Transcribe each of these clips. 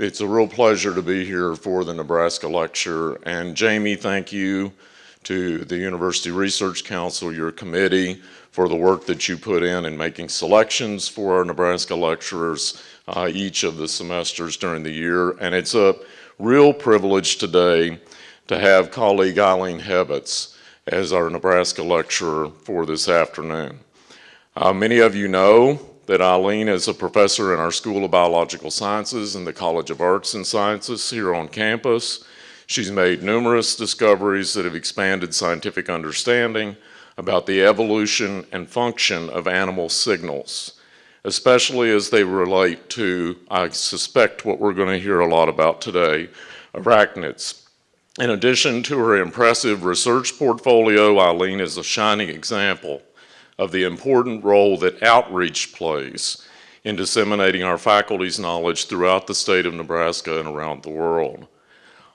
it's a real pleasure to be here for the Nebraska lecture. And Jamie, thank you to the University Research Council, your committee, for the work that you put in in making selections for our Nebraska lecturers uh, each of the semesters during the year. And it's a real privilege today to have colleague Eileen Hebets as our Nebraska lecturer for this afternoon. Uh, many of you know that Eileen is a professor in our School of Biological Sciences in the College of Arts and Sciences here on campus. She's made numerous discoveries that have expanded scientific understanding about the evolution and function of animal signals, especially as they relate to, I suspect, what we're going to hear a lot about today, arachnids. In addition to her impressive research portfolio, Eileen is a shining example of the important role that outreach plays in disseminating our faculty's knowledge throughout the state of Nebraska and around the world.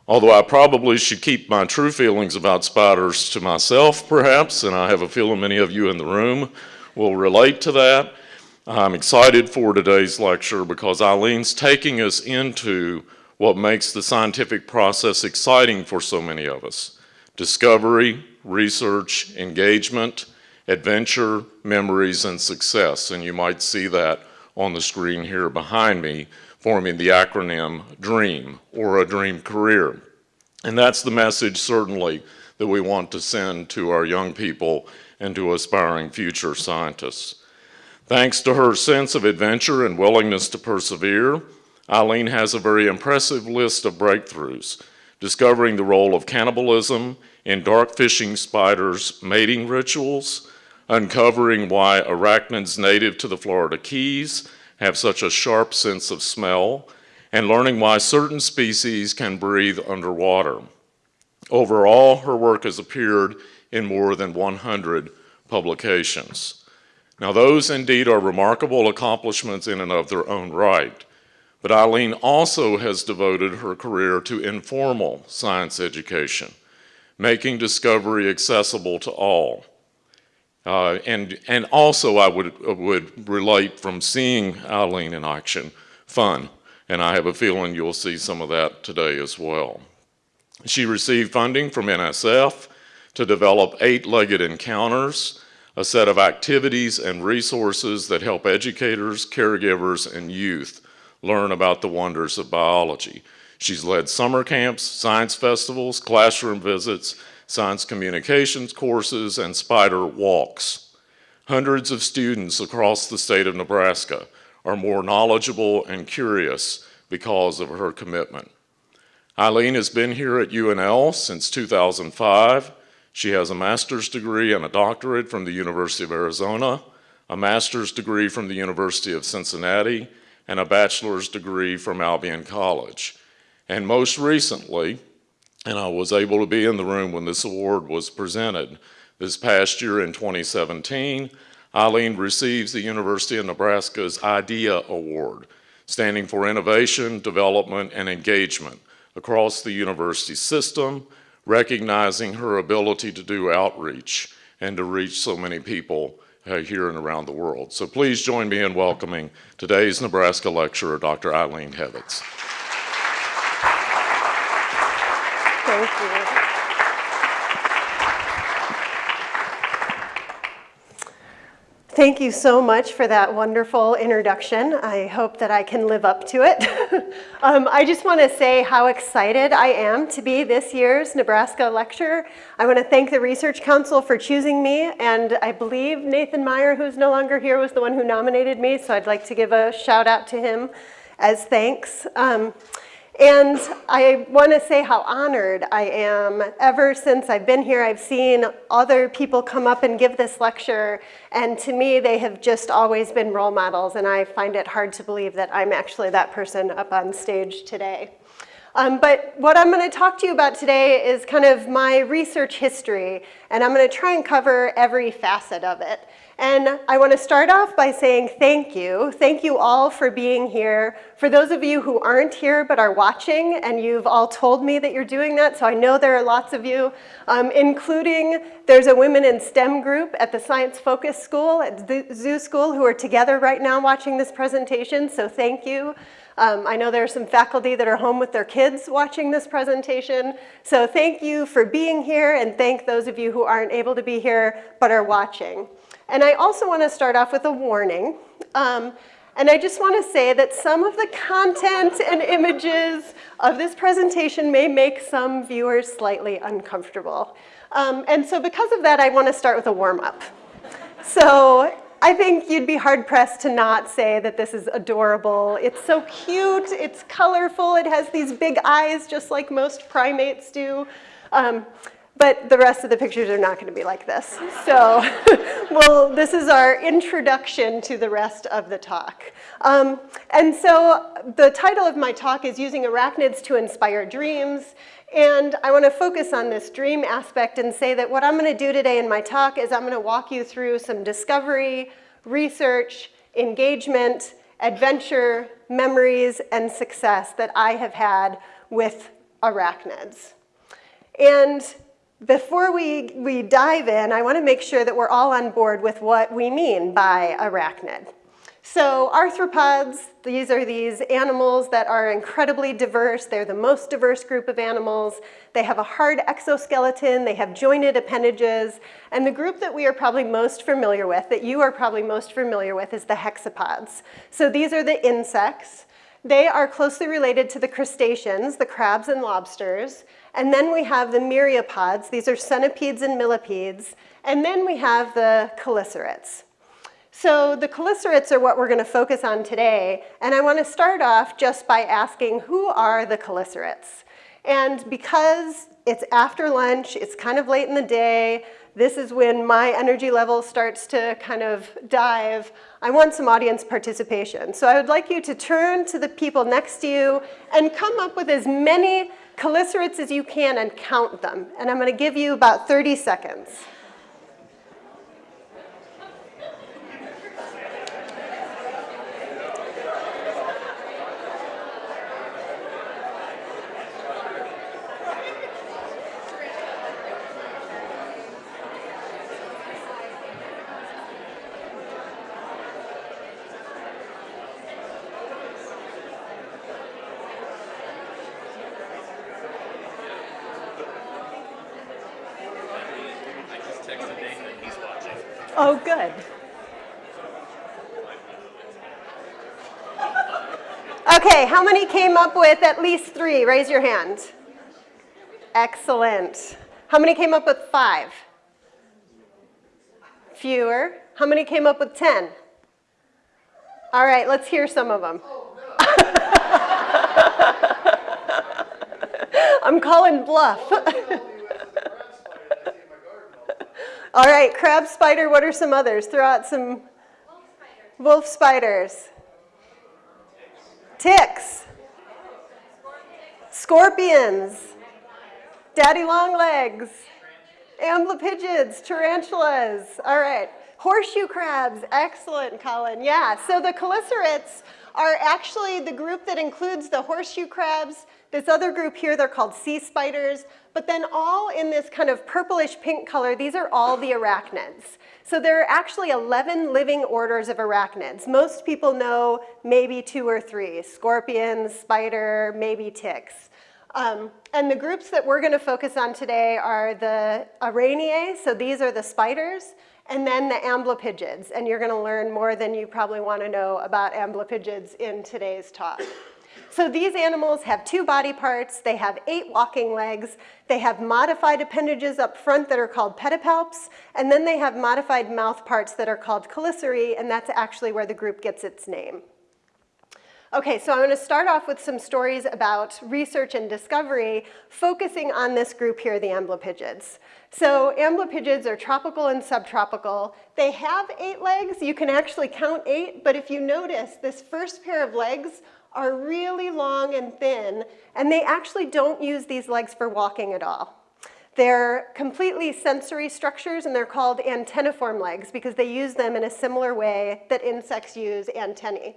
Although I probably should keep my true feelings about spiders to myself, perhaps, and I have a feeling many of you in the room will relate to that, I'm excited for today's lecture because Eileen's taking us into what makes the scientific process exciting for so many of us. Discovery, research, engagement, adventure, memories, and success. And you might see that on the screen here behind me forming the acronym DREAM, or a dream career. And that's the message, certainly, that we want to send to our young people and to aspiring future scientists. Thanks to her sense of adventure and willingness to persevere, Eileen has a very impressive list of breakthroughs, discovering the role of cannibalism in dark fishing spiders' mating rituals, uncovering why arachnids native to the Florida Keys have such a sharp sense of smell, and learning why certain species can breathe underwater. Overall, her work has appeared in more than 100 publications. Now those indeed are remarkable accomplishments in and of their own right, but Eileen also has devoted her career to informal science education, making discovery accessible to all. Uh, and, and also I would, would relate from seeing Eileen in action, fun. And I have a feeling you'll see some of that today as well. She received funding from NSF to develop eight-legged encounters, a set of activities and resources that help educators, caregivers, and youth learn about the wonders of biology. She's led summer camps, science festivals, classroom visits, science communications courses, and spider walks. Hundreds of students across the state of Nebraska are more knowledgeable and curious because of her commitment. Eileen has been here at UNL since 2005. She has a master's degree and a doctorate from the University of Arizona, a master's degree from the University of Cincinnati, and a bachelor's degree from Albion College. And most recently, and I was able to be in the room when this award was presented. This past year in 2017, Eileen receives the University of Nebraska's IDEA Award, standing for innovation, development, and engagement across the university system, recognizing her ability to do outreach and to reach so many people uh, here and around the world. So please join me in welcoming today's Nebraska lecturer, Dr. Eileen Hebets. Thank you. Thank you so much for that wonderful introduction. I hope that I can live up to it. um, I just want to say how excited I am to be this year's Nebraska lecturer. I want to thank the Research Council for choosing me, and I believe Nathan Meyer, who's no longer here, was the one who nominated me, so I'd like to give a shout out to him as thanks. Um, and I want to say how honored I am. Ever since I've been here, I've seen other people come up and give this lecture, and to me, they have just always been role models, and I find it hard to believe that I'm actually that person up on stage today. Um, but what I'm going to talk to you about today is kind of my research history, and I'm going to try and cover every facet of it. And I want to start off by saying thank you. Thank you all for being here. For those of you who aren't here but are watching, and you've all told me that you're doing that, so I know there are lots of you, um, including there's a Women in STEM group at the Science Focus School, at the Zoo School, who are together right now watching this presentation, so thank you. Um, I know there are some faculty that are home with their kids watching this presentation. So thank you for being here and thank those of you who aren't able to be here but are watching. And I also want to start off with a warning. Um, and I just want to say that some of the content and images of this presentation may make some viewers slightly uncomfortable. Um, and so because of that, I want to start with a warm-up. So I think you'd be hard pressed to not say that this is adorable. It's so cute, it's colorful, it has these big eyes just like most primates do. Um, but the rest of the pictures are not going to be like this. So, well, this is our introduction to the rest of the talk. Um, and so the title of my talk is Using Arachnids to Inspire Dreams. And I want to focus on this dream aspect and say that what I'm going to do today in my talk is I'm going to walk you through some discovery, research, engagement, adventure, memories, and success that I have had with arachnids. And before we, we dive in, I want to make sure that we're all on board with what we mean by arachnid. So arthropods, these are these animals that are incredibly diverse. They're the most diverse group of animals. They have a hard exoskeleton. They have jointed appendages. And the group that we are probably most familiar with, that you are probably most familiar with, is the hexapods. So these are the insects. They are closely related to the crustaceans, the crabs and lobsters. And then we have the myriapods. These are centipedes and millipedes. And then we have the chelicerates. So the chelicerates are what we're going to focus on today. And I want to start off just by asking, who are the chelicerates? And because it's after lunch, it's kind of late in the day, this is when my energy level starts to kind of dive, I want some audience participation. So I would like you to turn to the people next to you and come up with as many chelicerates as you can and count them. And I'm going to give you about 30 seconds. Oh, good. Okay, how many came up with at least three? Raise your hand. Excellent. How many came up with five? Fewer. How many came up with 10? All right, let's hear some of them. I'm calling bluff. All right, crab spider, what are some others? Throw out some wolf, spiders. Ticks. Scorpions. Daddy long legs. Amblypygids, tarantulas. All right. Horseshoe crabs. Excellent, Colin. Yeah, so the chelicerates are actually the group that includes the horseshoe crabs, this other group here, they're called sea spiders, but then all in this kind of purplish pink color, these are all the arachnids. So there are actually 11 living orders of arachnids. Most people know maybe two or three, scorpions, spider, maybe ticks. Um, and the groups that we're gonna focus on today are the Araneae, so these are the spiders, and then the amblypygids. And you're gonna learn more than you probably wanna know about amblypygids in today's talk. So these animals have two body parts, they have eight walking legs, they have modified appendages up front that are called pedipalps, and then they have modified mouth parts that are called chelicerae, and that's actually where the group gets its name. Okay, so I'm to start off with some stories about research and discovery, focusing on this group here, the amblypygids. So amblypygids are tropical and subtropical. They have eight legs. You can actually count eight, but if you notice, this first pair of legs are really long and thin, and they actually don't use these legs for walking at all. They're completely sensory structures, and they're called antenniform legs because they use them in a similar way that insects use antennae.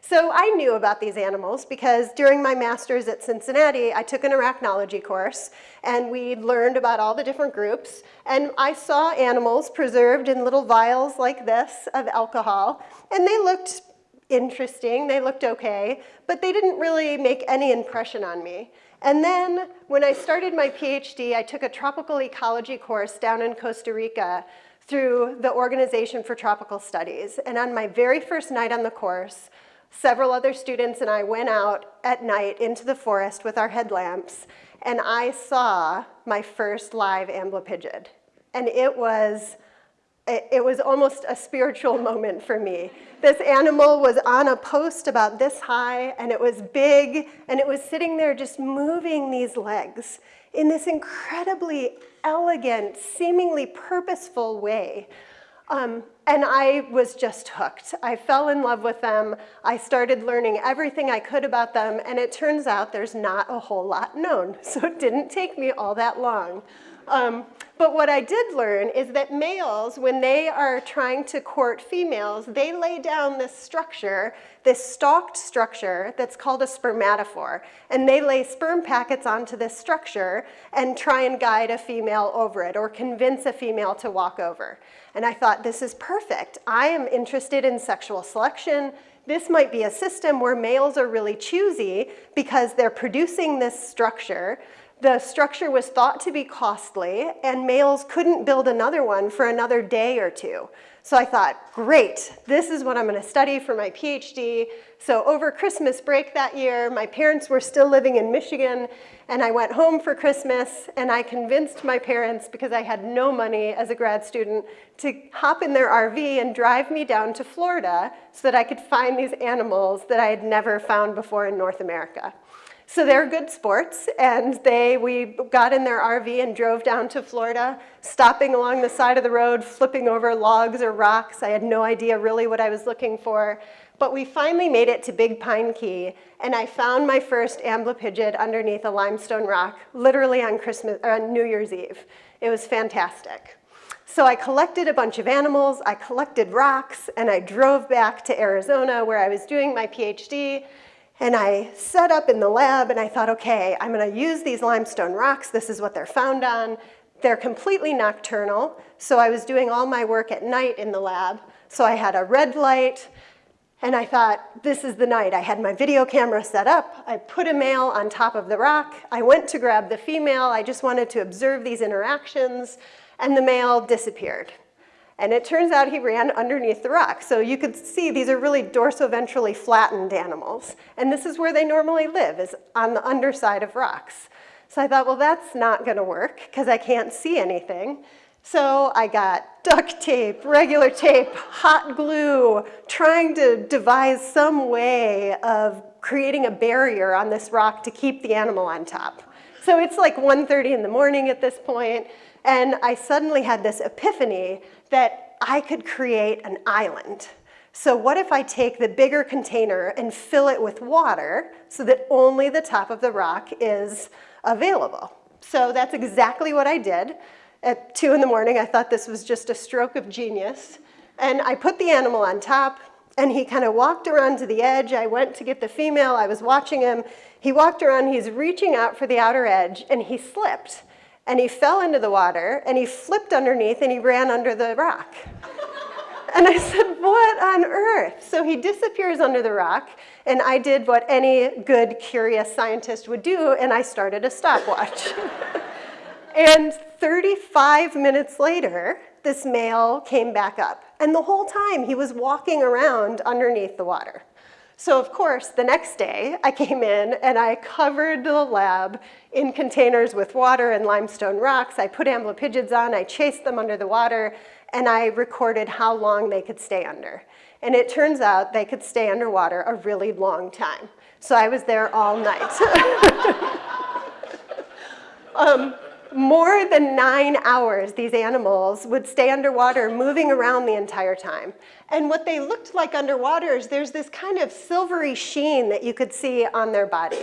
So I knew about these animals because during my master's at Cincinnati, I took an arachnology course and we learned about all the different groups. And I saw animals preserved in little vials like this of alcohol, and they looked interesting, they looked okay, but they didn't really make any impression on me. And then when I started my PhD, I took a tropical ecology course down in Costa Rica through the Organization for Tropical Studies. And on my very first night on the course, several other students and I went out at night into the forest with our headlamps, and I saw my first live amblypygid. And it was it was almost a spiritual moment for me. This animal was on a post about this high, and it was big, and it was sitting there just moving these legs in this incredibly elegant, seemingly purposeful way. Um, and I was just hooked. I fell in love with them. I started learning everything I could about them, and it turns out there's not a whole lot known, so it didn't take me all that long. Um, but what I did learn is that males, when they are trying to court females, they lay down this structure, this stalked structure that's called a spermatophore. And they lay sperm packets onto this structure and try and guide a female over it or convince a female to walk over. And I thought, this is perfect. I am interested in sexual selection. This might be a system where males are really choosy because they're producing this structure the structure was thought to be costly, and males couldn't build another one for another day or two. So I thought, great, this is what I'm going to study for my PhD. So over Christmas break that year, my parents were still living in Michigan, and I went home for Christmas, and I convinced my parents, because I had no money as a grad student, to hop in their RV and drive me down to Florida so that I could find these animals that I had never found before in North America. So they're good sports, and they, we got in their RV and drove down to Florida, stopping along the side of the road, flipping over logs or rocks. I had no idea really what I was looking for. But we finally made it to Big Pine Key, and I found my first amblypygid underneath a limestone rock, literally on Christmas, or on New Year's Eve. It was fantastic. So I collected a bunch of animals, I collected rocks, and I drove back to Arizona where I was doing my PhD, and I set up in the lab and I thought, okay, I'm gonna use these limestone rocks. This is what they're found on. They're completely nocturnal. So I was doing all my work at night in the lab. So I had a red light and I thought, this is the night. I had my video camera set up. I put a male on top of the rock. I went to grab the female. I just wanted to observe these interactions and the male disappeared. And it turns out he ran underneath the rock. So you could see these are really dorsoventrally flattened animals. And this is where they normally live, is on the underside of rocks. So I thought, well, that's not gonna work because I can't see anything. So I got duct tape, regular tape, hot glue, trying to devise some way of creating a barrier on this rock to keep the animal on top. So it's like 1.30 in the morning at this point, and I suddenly had this epiphany that I could create an island. So what if I take the bigger container and fill it with water so that only the top of the rock is available? So that's exactly what I did. At two in the morning, I thought this was just a stroke of genius. And I put the animal on top, and he kind of walked around to the edge. I went to get the female. I was watching him. He walked around. He's reaching out for the outer edge, and he slipped and he fell into the water and he flipped underneath and he ran under the rock. And I said, what on earth? So he disappears under the rock, and I did what any good, curious scientist would do, and I started a stopwatch. and 35 minutes later, this male came back up. And the whole time, he was walking around underneath the water. So of course, the next day, I came in and I covered the lab in containers with water and limestone rocks. I put amblypygids on, I chased them under the water, and I recorded how long they could stay under. And it turns out they could stay underwater a really long time. So I was there all night. um, more than nine hours, these animals would stay underwater, moving around the entire time. And what they looked like underwater is there's this kind of silvery sheen that you could see on their body.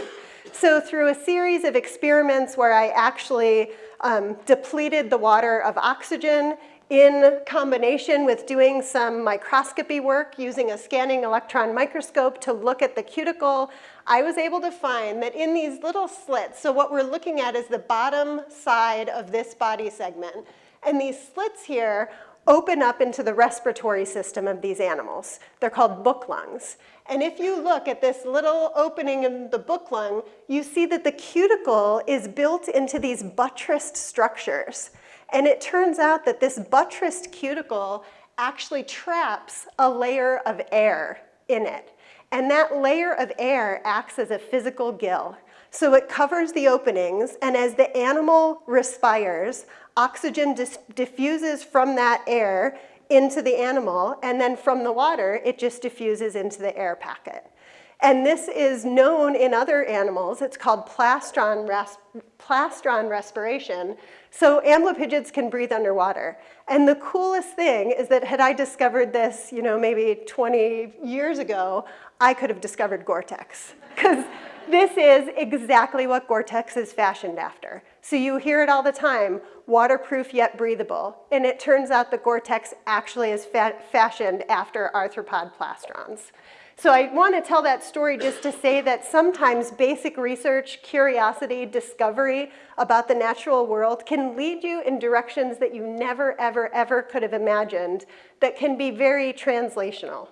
So through a series of experiments where I actually um, depleted the water of oxygen in combination with doing some microscopy work using a scanning electron microscope to look at the cuticle, I was able to find that in these little slits, so what we're looking at is the bottom side of this body segment, and these slits here open up into the respiratory system of these animals. They're called book lungs. And if you look at this little opening in the book lung, you see that the cuticle is built into these buttressed structures. And it turns out that this buttressed cuticle actually traps a layer of air in it. And that layer of air acts as a physical gill. So it covers the openings, and as the animal respires, oxygen diffuses from that air into the animal, and then from the water, it just diffuses into the air packet. And this is known in other animals. It's called plastron, res plastron respiration. So amblypygids can breathe underwater. And the coolest thing is that had I discovered this, you know, maybe 20 years ago, I could have discovered Gore-Tex. Because this is exactly what Gore-Tex is fashioned after. So you hear it all the time, waterproof yet breathable. And it turns out that Gore-Tex actually is fa fashioned after arthropod plastrons. So I want to tell that story just to say that sometimes basic research, curiosity, discovery about the natural world can lead you in directions that you never, ever, ever could have imagined that can be very translational.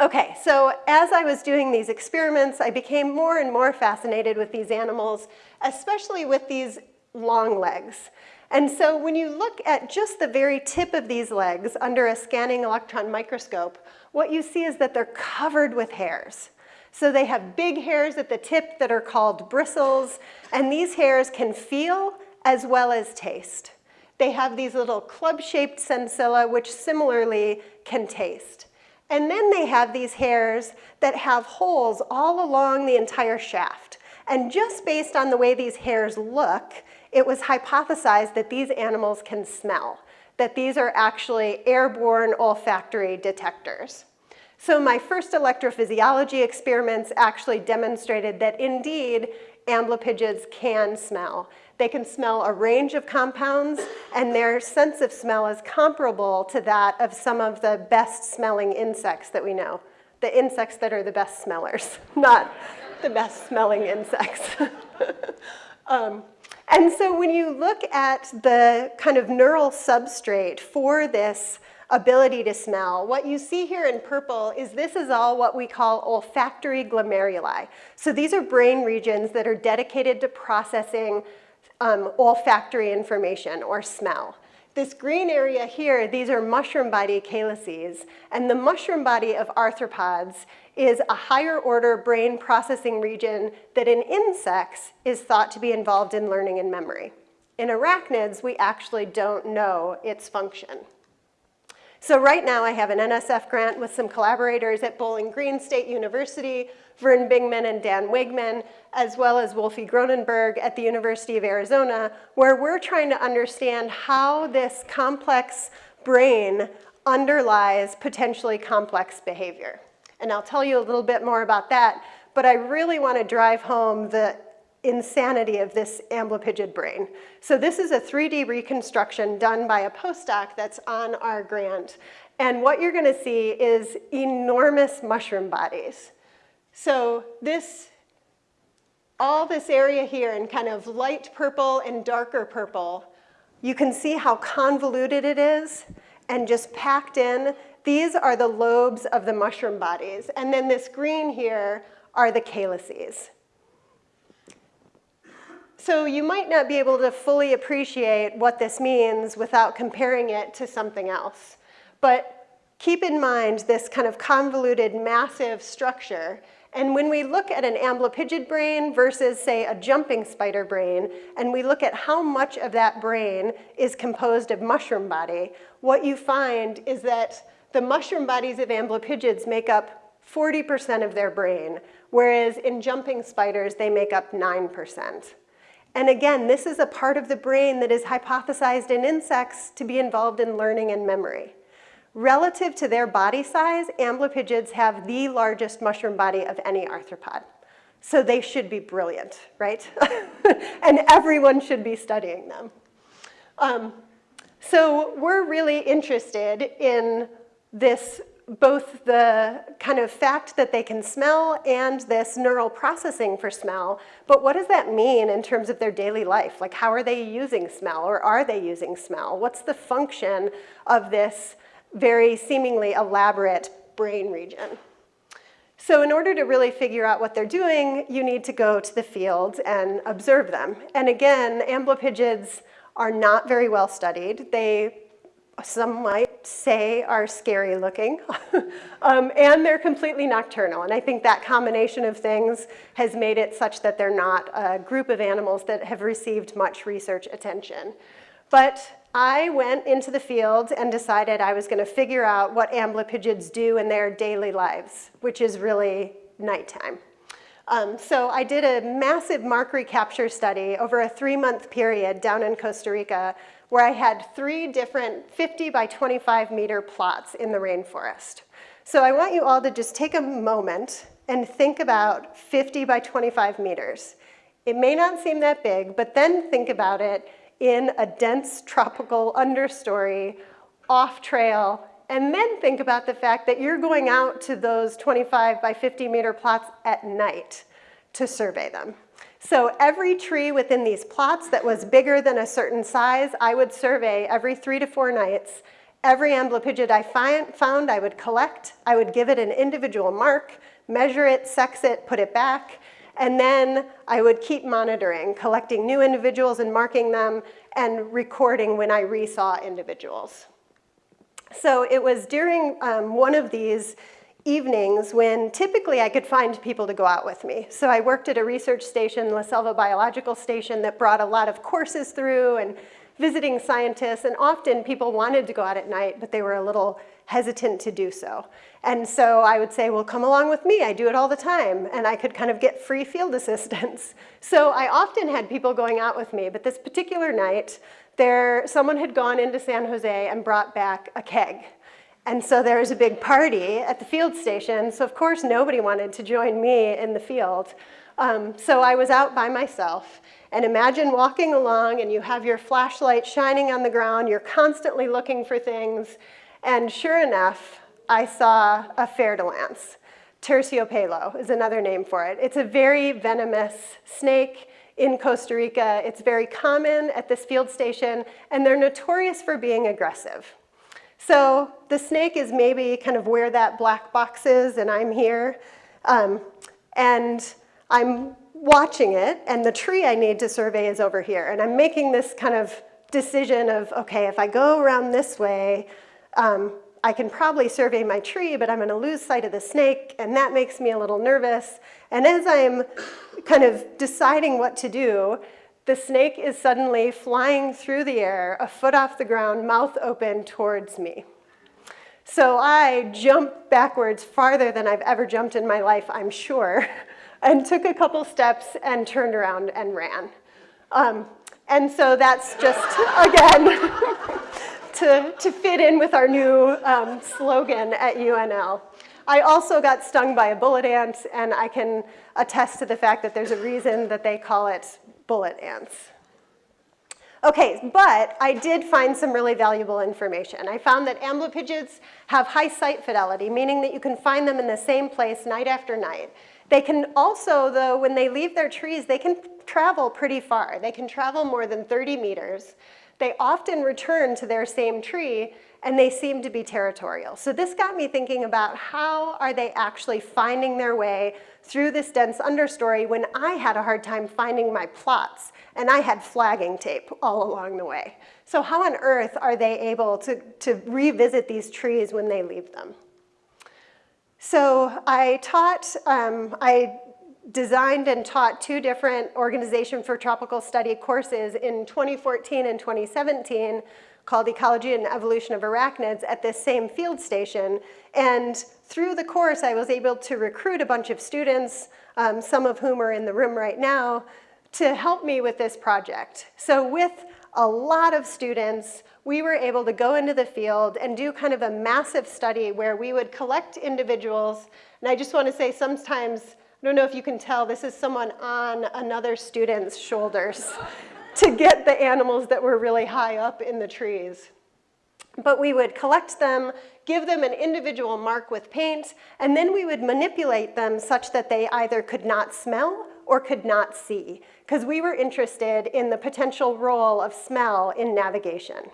Okay, so as I was doing these experiments, I became more and more fascinated with these animals, especially with these long legs. And so when you look at just the very tip of these legs under a scanning electron microscope, what you see is that they're covered with hairs. So they have big hairs at the tip that are called bristles, and these hairs can feel as well as taste. They have these little club-shaped sensilla, which similarly can taste. And then they have these hairs that have holes all along the entire shaft. And just based on the way these hairs look, it was hypothesized that these animals can smell, that these are actually airborne olfactory detectors. So my first electrophysiology experiments actually demonstrated that indeed amblypygids can smell. They can smell a range of compounds, and their sense of smell is comparable to that of some of the best smelling insects that we know. The insects that are the best smellers, not the best smelling insects. um, and so when you look at the kind of neural substrate for this ability to smell. What you see here in purple is this is all what we call olfactory glomeruli. So these are brain regions that are dedicated to processing um, olfactory information or smell. This green area here, these are mushroom body calyces, and the mushroom body of arthropods is a higher order brain processing region that in insects is thought to be involved in learning and memory. In arachnids, we actually don't know its function. So right now I have an NSF grant with some collaborators at Bowling Green State University, Vern Bingman and Dan Wiegmann, as well as Wolfie Gronenberg at the University of Arizona, where we're trying to understand how this complex brain underlies potentially complex behavior. And I'll tell you a little bit more about that, but I really want to drive home the insanity of this amblypygid brain. So this is a 3D reconstruction done by a postdoc that's on our grant. And what you're gonna see is enormous mushroom bodies. So this, all this area here in kind of light purple and darker purple, you can see how convoluted it is and just packed in. These are the lobes of the mushroom bodies. And then this green here are the calyces. So you might not be able to fully appreciate what this means without comparing it to something else. But keep in mind this kind of convoluted, massive structure. And when we look at an amblypygid brain versus, say, a jumping spider brain, and we look at how much of that brain is composed of mushroom body, what you find is that the mushroom bodies of amblypygids make up 40% of their brain, whereas in jumping spiders, they make up 9%. And again, this is a part of the brain that is hypothesized in insects to be involved in learning and memory. Relative to their body size, amblypygids have the largest mushroom body of any arthropod. So they should be brilliant, right? and everyone should be studying them. Um, so we're really interested in this both the kind of fact that they can smell and this neural processing for smell, but what does that mean in terms of their daily life? Like how are they using smell or are they using smell? What's the function of this very seemingly elaborate brain region? So in order to really figure out what they're doing, you need to go to the field and observe them. And again, amblypygids are not very well studied. They some might say are scary looking, um, and they're completely nocturnal. And I think that combination of things has made it such that they're not a group of animals that have received much research attention. But I went into the field and decided I was going to figure out what amblypygids do in their daily lives, which is really nighttime. Um, so I did a massive mark recapture study over a three-month period down in Costa Rica where I had three different 50 by 25 meter plots in the rainforest. So I want you all to just take a moment and think about 50 by 25 meters. It may not seem that big, but then think about it in a dense tropical understory, off trail, and then think about the fact that you're going out to those 25 by 50 meter plots at night to survey them. So every tree within these plots that was bigger than a certain size, I would survey every three to four nights. Every amblypygid I find, found, I would collect. I would give it an individual mark, measure it, sex it, put it back, and then I would keep monitoring, collecting new individuals and marking them, and recording when I resaw individuals. So it was during um, one of these evenings when typically I could find people to go out with me. So I worked at a research station, La Selva Biological Station, that brought a lot of courses through and visiting scientists, and often people wanted to go out at night, but they were a little hesitant to do so. And so I would say, well, come along with me. I do it all the time. And I could kind of get free field assistance. So I often had people going out with me, but this particular night, there, someone had gone into San Jose and brought back a keg. And so there was a big party at the field station. So of course, nobody wanted to join me in the field. Um, so I was out by myself. And imagine walking along and you have your flashlight shining on the ground. You're constantly looking for things. And sure enough, I saw a fer-de-lance. Terciopelo is another name for it. It's a very venomous snake in Costa Rica. It's very common at this field station, and they're notorious for being aggressive. So the snake is maybe kind of where that black box is, and I'm here. Um, and I'm watching it, and the tree I need to survey is over here. And I'm making this kind of decision of, okay, if I go around this way, um, I can probably survey my tree, but I'm going to lose sight of the snake, and that makes me a little nervous. And as I'm kind of deciding what to do, the snake is suddenly flying through the air, a foot off the ground, mouth open towards me. So I jumped backwards farther than I've ever jumped in my life, I'm sure, and took a couple steps and turned around and ran. Um, and so that's just, again, to, to fit in with our new um, slogan at UNL. I also got stung by a bullet ant, and I can attest to the fact that there's a reason that they call it bullet ants. Okay, but I did find some really valuable information. I found that amblypygids have high site fidelity, meaning that you can find them in the same place night after night. They can also, though, when they leave their trees, they can travel pretty far. They can travel more than 30 meters. They often return to their same tree and they seem to be territorial. So this got me thinking about how are they actually finding their way through this dense understory when I had a hard time finding my plots and I had flagging tape all along the way. So how on earth are they able to, to revisit these trees when they leave them? So I taught, um, I designed and taught two different Organization for Tropical Study courses in 2014 and 2017 called Ecology and Evolution of Arachnids at this same field station. And through the course, I was able to recruit a bunch of students, um, some of whom are in the room right now, to help me with this project. So with a lot of students, we were able to go into the field and do kind of a massive study where we would collect individuals. And I just want to say sometimes, I don't know if you can tell, this is someone on another student's shoulders to get the animals that were really high up in the trees. but we would collect them, give them an individual mark with paint, and then we would manipulate them such that they either could not smell or could not see, because we were interested in the potential role of smell in navigation.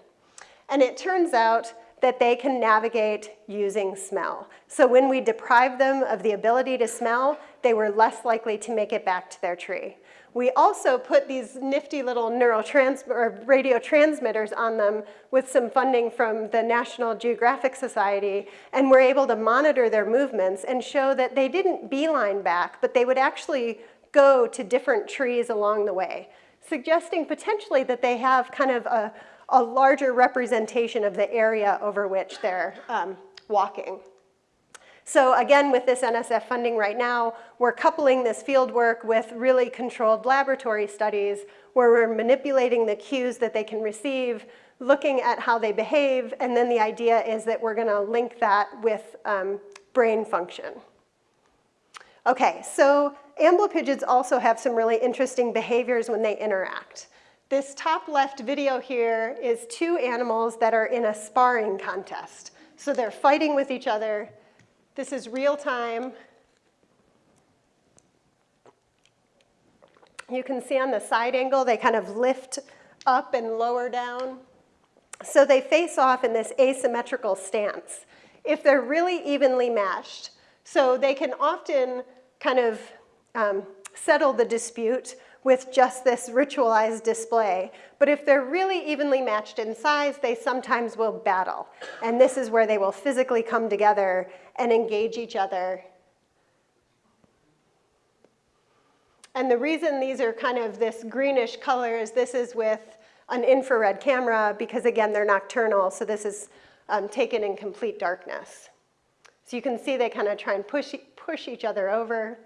And it turns out that they can navigate using smell. So when we deprived them of the ability to smell, they were less likely to make it back to their tree. We also put these nifty little neurotrans or radio transmitters on them with some funding from the National Geographic Society, and we're able to monitor their movements and show that they didn't beeline back, but they would actually go to different trees along the way, suggesting potentially that they have kind of a, a larger representation of the area over which they're um, walking. So again, with this NSF funding right now, we're coupling this field work with really controlled laboratory studies where we're manipulating the cues that they can receive, looking at how they behave, and then the idea is that we're gonna link that with um, brain function. Okay, so amblypygids also have some really interesting behaviors when they interact. This top left video here is two animals that are in a sparring contest. So they're fighting with each other. This is real time. You can see on the side angle, they kind of lift up and lower down. So they face off in this asymmetrical stance if they're really evenly matched. So they can often kind of um, settle the dispute with just this ritualized display. But if they're really evenly matched in size, they sometimes will battle. And this is where they will physically come together and engage each other. And the reason these are kind of this greenish color is this is with an infrared camera because again, they're nocturnal, so this is um, taken in complete darkness. So you can see they kind of try and push, push each other over.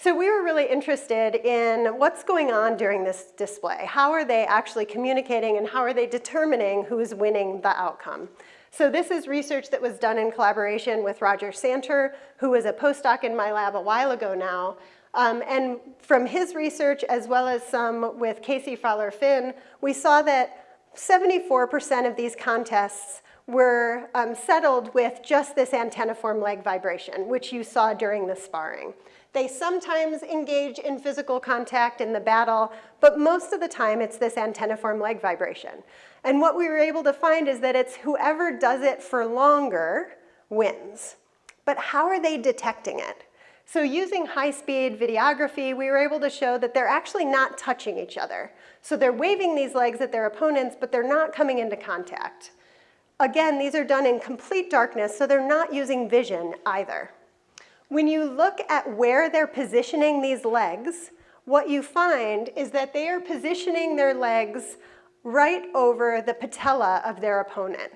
So we were really interested in what's going on during this display. How are they actually communicating and how are they determining who's winning the outcome? So this is research that was done in collaboration with Roger Santer, who was a postdoc in my lab a while ago now. Um, and from his research, as well as some with Kasey Fowler-Finn, we saw that 74% of these contests were um, settled with just this antenniform leg vibration, which you saw during the sparring. They sometimes engage in physical contact in the battle, but most of the time it's this antenniform leg vibration. And what we were able to find is that it's whoever does it for longer wins. But how are they detecting it? So using high-speed videography, we were able to show that they're actually not touching each other. So they're waving these legs at their opponents, but they're not coming into contact. Again, these are done in complete darkness, so they're not using vision either. When you look at where they're positioning these legs, what you find is that they are positioning their legs right over the patella of their opponent.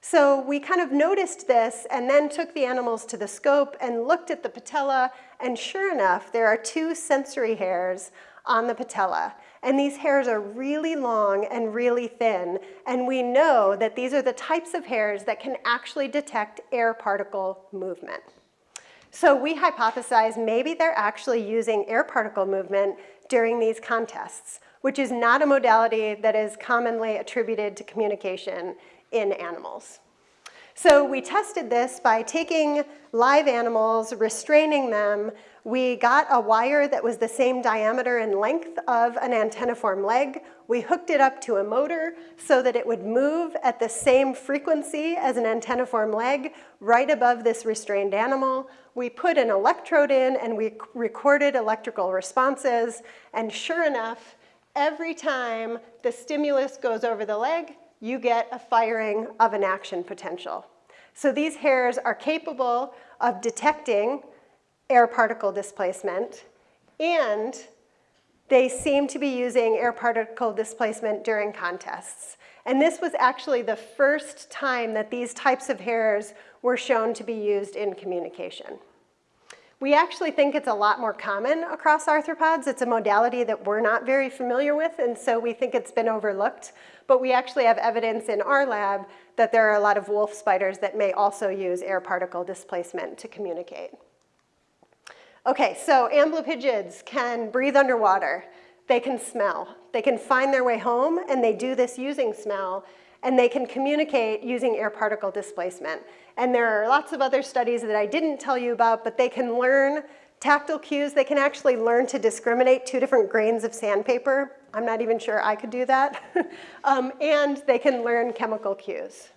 So we kind of noticed this and then took the animals to the scope and looked at the patella, and sure enough, there are two sensory hairs on the patella. And these hairs are really long and really thin, and we know that these are the types of hairs that can actually detect air particle movement. So we hypothesize maybe they're actually using air particle movement during these contests, which is not a modality that is commonly attributed to communication in animals. So we tested this by taking live animals, restraining them. We got a wire that was the same diameter and length of an antenniform leg. We hooked it up to a motor so that it would move at the same frequency as an antenniform leg right above this restrained animal. We put an electrode in and we recorded electrical responses. And sure enough, every time the stimulus goes over the leg, you get a firing of an action potential. So these hairs are capable of detecting air particle displacement and they seem to be using air particle displacement during contests. And this was actually the first time that these types of hairs were shown to be used in communication. We actually think it's a lot more common across arthropods. It's a modality that we're not very familiar with, and so we think it's been overlooked. But we actually have evidence in our lab that there are a lot of wolf spiders that may also use air particle displacement to communicate. Okay, so amblypygids can breathe underwater. They can smell. They can find their way home, and they do this using smell. And they can communicate using air particle displacement. And there are lots of other studies that I didn't tell you about, but they can learn tactile cues. They can actually learn to discriminate two different grains of sandpaper. I'm not even sure I could do that. um, and they can learn chemical cues.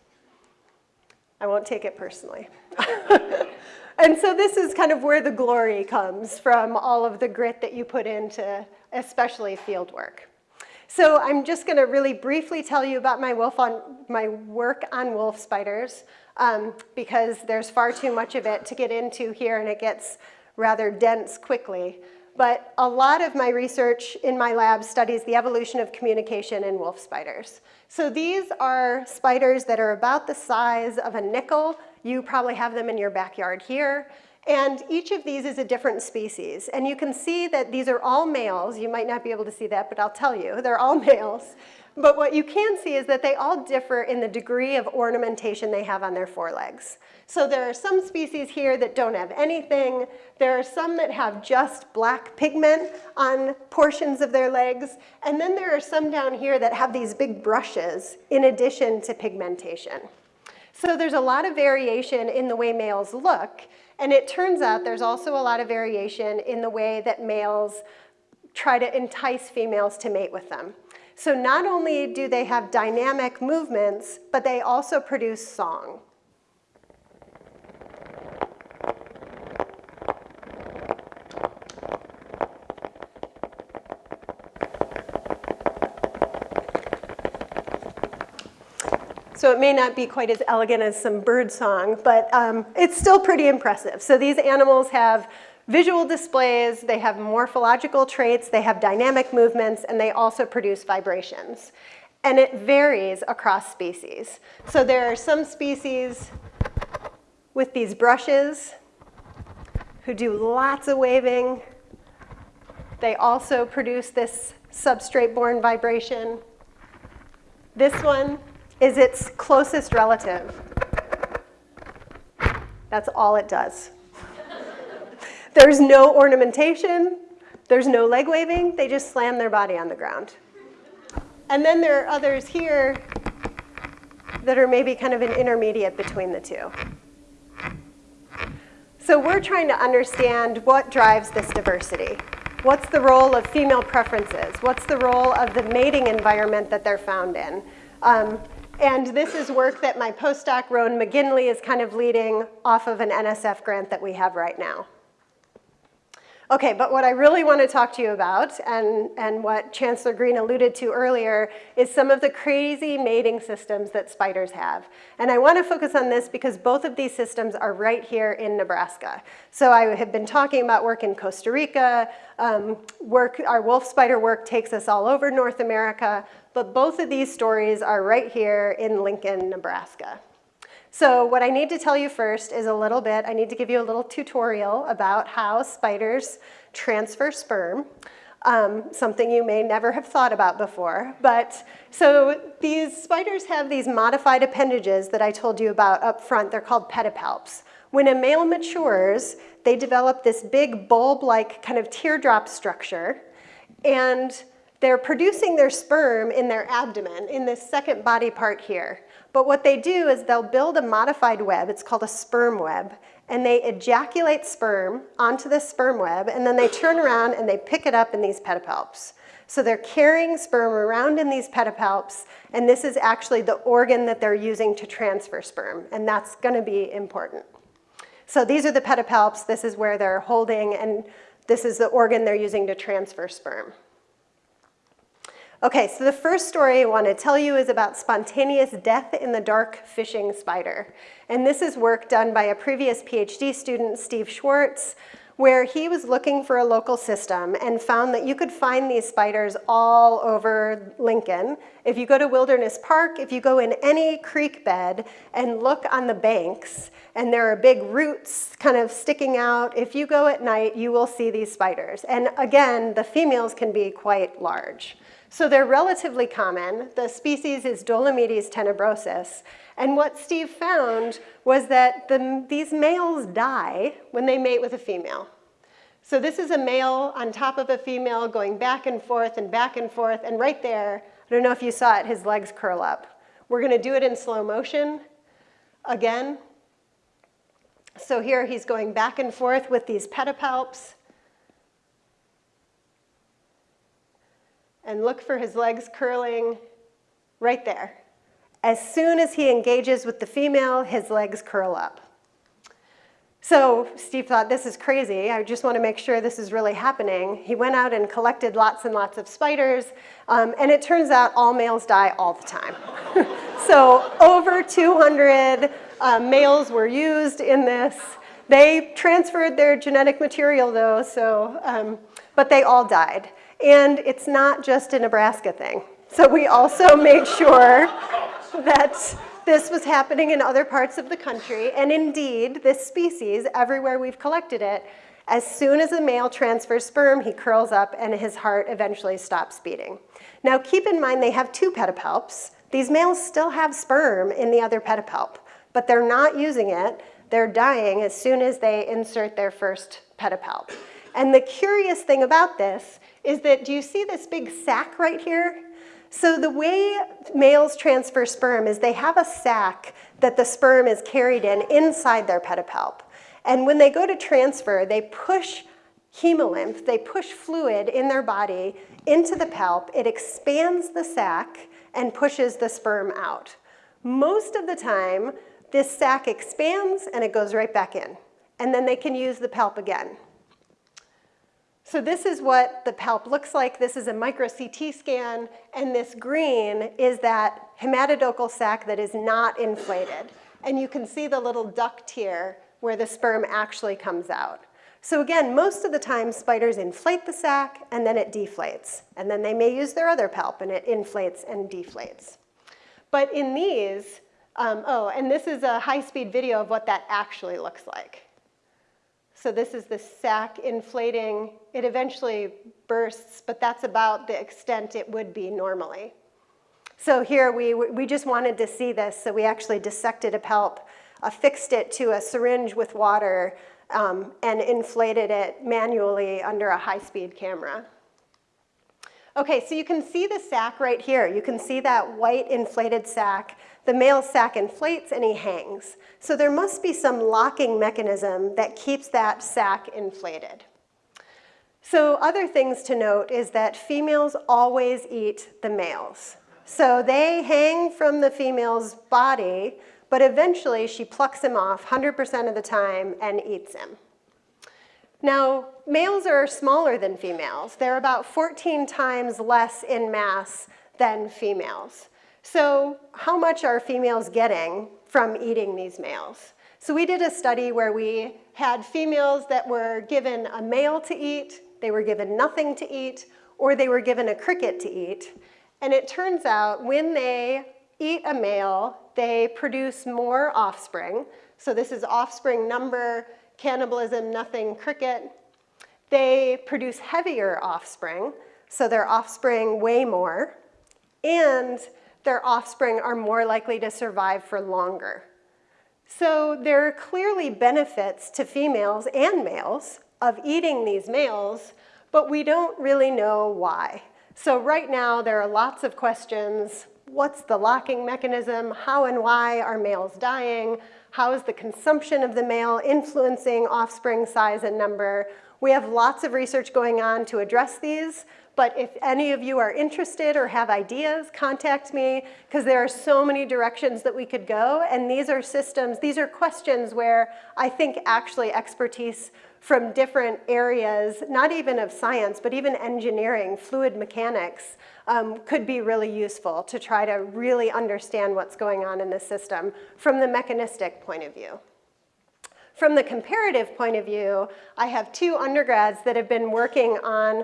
I won't take it personally. and so this is kind of where the glory comes from all of the grit that you put into especially field work. So I'm just going to really briefly tell you about my, wolf on, my work on wolf spiders um, because there's far too much of it to get into here and it gets rather dense quickly. But a lot of my research in my lab studies the evolution of communication in wolf spiders. So these are spiders that are about the size of a nickel. You probably have them in your backyard here. And each of these is a different species. And you can see that these are all males. You might not be able to see that, but I'll tell you, they're all males. But what you can see is that they all differ in the degree of ornamentation they have on their forelegs. So there are some species here that don't have anything. There are some that have just black pigment on portions of their legs. And then there are some down here that have these big brushes in addition to pigmentation. So there's a lot of variation in the way males look. And it turns out there's also a lot of variation in the way that males try to entice females to mate with them. So not only do they have dynamic movements, but they also produce song. So it may not be quite as elegant as some bird song, but um, it's still pretty impressive. So these animals have visual displays, they have morphological traits, they have dynamic movements, and they also produce vibrations. And it varies across species. So there are some species with these brushes who do lots of waving. They also produce this substrate-borne vibration. This one is its closest relative. That's all it does. There's no ornamentation. There's no leg waving. They just slam their body on the ground. And then there are others here that are maybe kind of an intermediate between the two. So we're trying to understand what drives this diversity. What's the role of female preferences? What's the role of the mating environment that they're found in? Um, and this is work that my postdoc, Rowan McGinley, is kind of leading off of an NSF grant that we have right now. Okay, but what I really want to talk to you about, and, and what Chancellor Green alluded to earlier, is some of the crazy mating systems that spiders have. And I want to focus on this because both of these systems are right here in Nebraska. So I have been talking about work in Costa Rica, um, work, our wolf spider work takes us all over North America, but both of these stories are right here in Lincoln, Nebraska. So what I need to tell you first is a little bit, I need to give you a little tutorial about how spiders transfer sperm. Um, something you may never have thought about before. But so these spiders have these modified appendages that I told you about up front. They're called pedipalps. When a male matures, they develop this big bulb-like kind of teardrop structure. And they're producing their sperm in their abdomen, in this second body part here. But what they do is they'll build a modified web, it's called a sperm web, and they ejaculate sperm onto this sperm web, and then they turn around and they pick it up in these pedipalps. So they're carrying sperm around in these pedipalps, and this is actually the organ that they're using to transfer sperm, and that's gonna be important. So these are the pedipalps, this is where they're holding, and this is the organ they're using to transfer sperm. Okay, so the first story I want to tell you is about spontaneous death in the dark fishing spider. And this is work done by a previous PhD student, Steve Schwartz, where he was looking for a local system and found that you could find these spiders all over Lincoln. If you go to Wilderness Park, if you go in any creek bed and look on the banks, and there are big roots kind of sticking out, if you go at night, you will see these spiders. And again, the females can be quite large. So they're relatively common. The species is Dolomedes tenebrosus. And what Steve found was that the, these males die when they mate with a female. So this is a male on top of a female going back and forth and back and forth. And right there, I don't know if you saw it, his legs curl up. We're going to do it in slow motion again. So here he's going back and forth with these pedipalps. And look for his legs curling right there. As soon as he engages with the female, his legs curl up. So Steve thought, this is crazy. I just want to make sure this is really happening. He went out and collected lots and lots of spiders. Um, and it turns out all males die all the time. so over 200 uh, males were used in this. They transferred their genetic material, though, so, um, but they all died. And it's not just a Nebraska thing. So we also made sure that this was happening in other parts of the country. And indeed, this species, everywhere we've collected it, as soon as a male transfers sperm, he curls up and his heart eventually stops beating. Now keep in mind they have two pedipalps. These males still have sperm in the other pedipalp, but they're not using it. They're dying as soon as they insert their first pedipalp. And the curious thing about this is that, do you see this big sac right here? So the way males transfer sperm is they have a sac that the sperm is carried in inside their pedipalp. And when they go to transfer, they push hemolymph, they push fluid in their body into the palp. It expands the sac and pushes the sperm out. Most of the time, this sac expands and it goes right back in. And then they can use the palp again. So this is what the palp looks like. This is a micro CT scan, and this green is that hematodochal sac that is not inflated. And you can see the little duct here where the sperm actually comes out. So again, most of the time spiders inflate the sac and then it deflates. And then they may use their other palp and it inflates and deflates. But in these, um, oh, and this is a high-speed video of what that actually looks like. So this is the sac inflating. It eventually bursts, but that's about the extent it would be normally. So here we, we just wanted to see this, so we actually dissected a palp, affixed it to a syringe with water, um, and inflated it manually under a high-speed camera. Okay, so you can see the sac right here. You can see that white inflated sac the male sac inflates and he hangs. So there must be some locking mechanism that keeps that sac inflated. So other things to note is that females always eat the males. So they hang from the female's body, but eventually she plucks him off 100% of the time and eats him. Now, males are smaller than females. They're about 14 times less in mass than females. So how much are females getting from eating these males? So we did a study where we had females that were given a male to eat, they were given nothing to eat, or they were given a cricket to eat. And it turns out when they eat a male, they produce more offspring. So this is offspring number, cannibalism, nothing, cricket. They produce heavier offspring, so their offspring weigh more. And their offspring are more likely to survive for longer. So there are clearly benefits to females and males of eating these males, but we don't really know why. So right now there are lots of questions. What's the locking mechanism? How and why are males dying? How is the consumption of the male influencing offspring size and number? We have lots of research going on to address these, but if any of you are interested or have ideas, contact me because there are so many directions that we could go. And these are systems, these are questions where I think actually expertise from different areas, not even of science, but even engineering, fluid mechanics, um, could be really useful to try to really understand what's going on in the system from the mechanistic point of view. From the comparative point of view, I have two undergrads that have been working on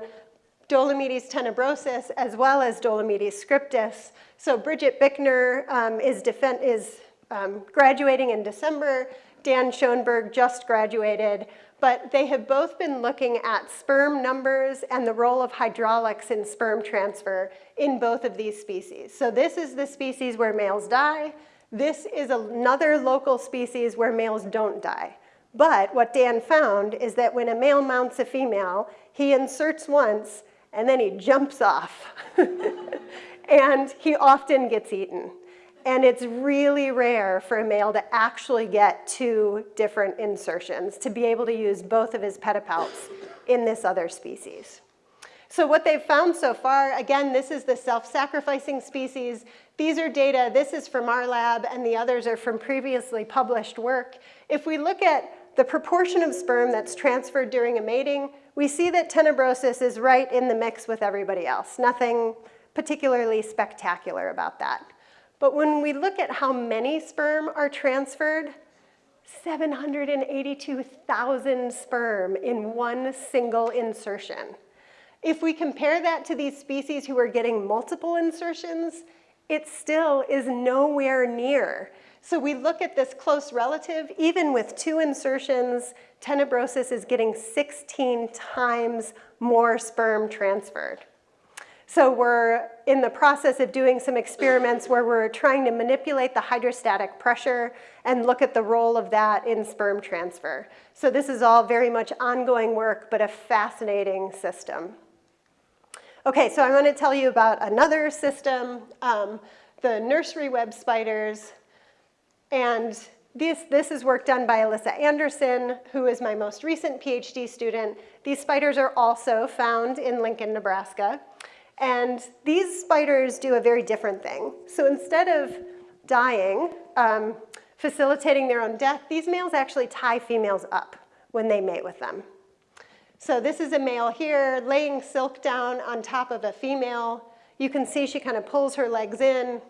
Dolomedes tenebrosus as well as Dolomedes scriptus. So Bridget Bickner um, is, is um, graduating in December. Dan Schoenberg just graduated. But they have both been looking at sperm numbers and the role of hydraulics in sperm transfer in both of these species. So this is the species where males die. This is another local species where males don't die. But what Dan found is that when a male mounts a female, he inserts once and then he jumps off. and he often gets eaten. And it's really rare for a male to actually get two different insertions, to be able to use both of his pedipalps in this other species. So what they've found so far, again, this is the self-sacrificing species. These are data, this is from our lab, and the others are from previously published work. If we look at the proportion of sperm that's transferred during a mating, we see that tenebrosus is right in the mix with everybody else. Nothing particularly spectacular about that. But when we look at how many sperm are transferred, 782,000 sperm in one single insertion. If we compare that to these species who are getting multiple insertions, it still is nowhere near. So we look at this close relative, even with two insertions, tenebrosus is getting 16 times more sperm transferred. So we're in the process of doing some experiments where we're trying to manipulate the hydrostatic pressure and look at the role of that in sperm transfer. So this is all very much ongoing work, but a fascinating system. Okay, so I want to tell you about another system, um, the nursery web spiders. And this, this is work done by Alissa Anderson, who is my most recent PhD student. These spiders are also found in Lincoln, Nebraska. And these spiders do a very different thing. So instead of dying, um, facilitating their own death, these males actually tie females up when they mate with them. So this is a male here laying silk down on top of a female. You can see she kind of pulls her legs in.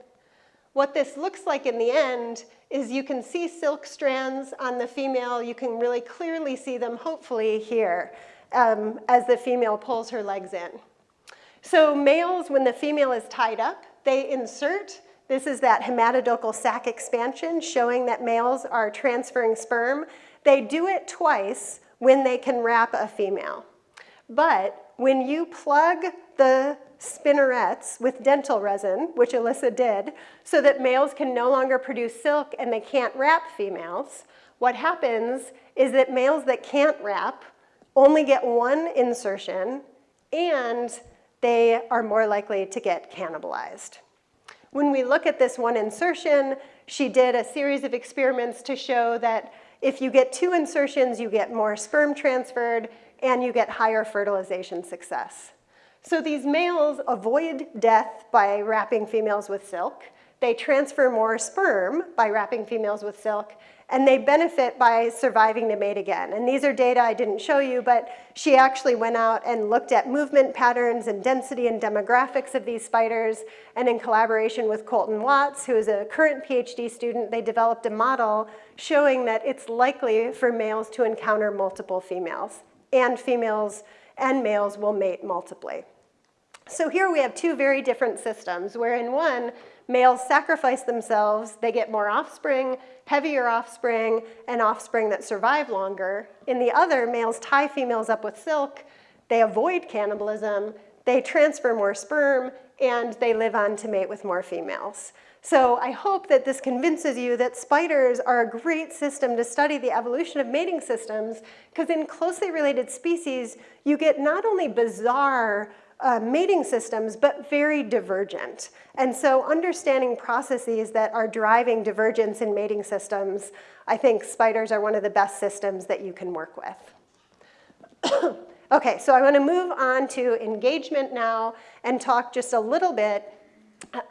What this looks like in the end is you can see silk strands on the female. You can really clearly see them, hopefully, here um, as the female pulls her legs in. So males, when the female is tied up, they insert. This is that hematodochal sac expansion showing that males are transferring sperm. They do it twice when they can wrap a female. But when you plug the spinnerets with dental resin, which Alissa did, so that males can no longer produce silk and they can't wrap females, what happens is that males that can't wrap only get one insertion and they are more likely to get cannibalized. When we look at this one insertion, she did a series of experiments to show that if you get two insertions, you get more sperm transferred and you get higher fertilization success. So these males avoid death by wrapping females with silk. They transfer more sperm by wrapping females with silk, and they benefit by surviving to mate again. And these are data I didn't show you, but she actually went out and looked at movement patterns and density and demographics of these spiders, and in collaboration with Colton Watts, who is a current PhD student, they developed a model showing that it's likely for males to encounter multiple females, and females and males will mate multiply. So here we have two very different systems, where in one, males sacrifice themselves, they get more offspring, heavier offspring, and offspring that survive longer. In the other, males tie females up with silk, they avoid cannibalism, they transfer more sperm, and they live on to mate with more females. So I hope that this convinces you that spiders are a great system to study the evolution of mating systems, because in closely related species, you get not only bizarre uh, mating systems, but very divergent. And so understanding processes that are driving divergence in mating systems, I think spiders are one of the best systems that you can work with. okay, so I wanna move on to engagement now and talk just a little bit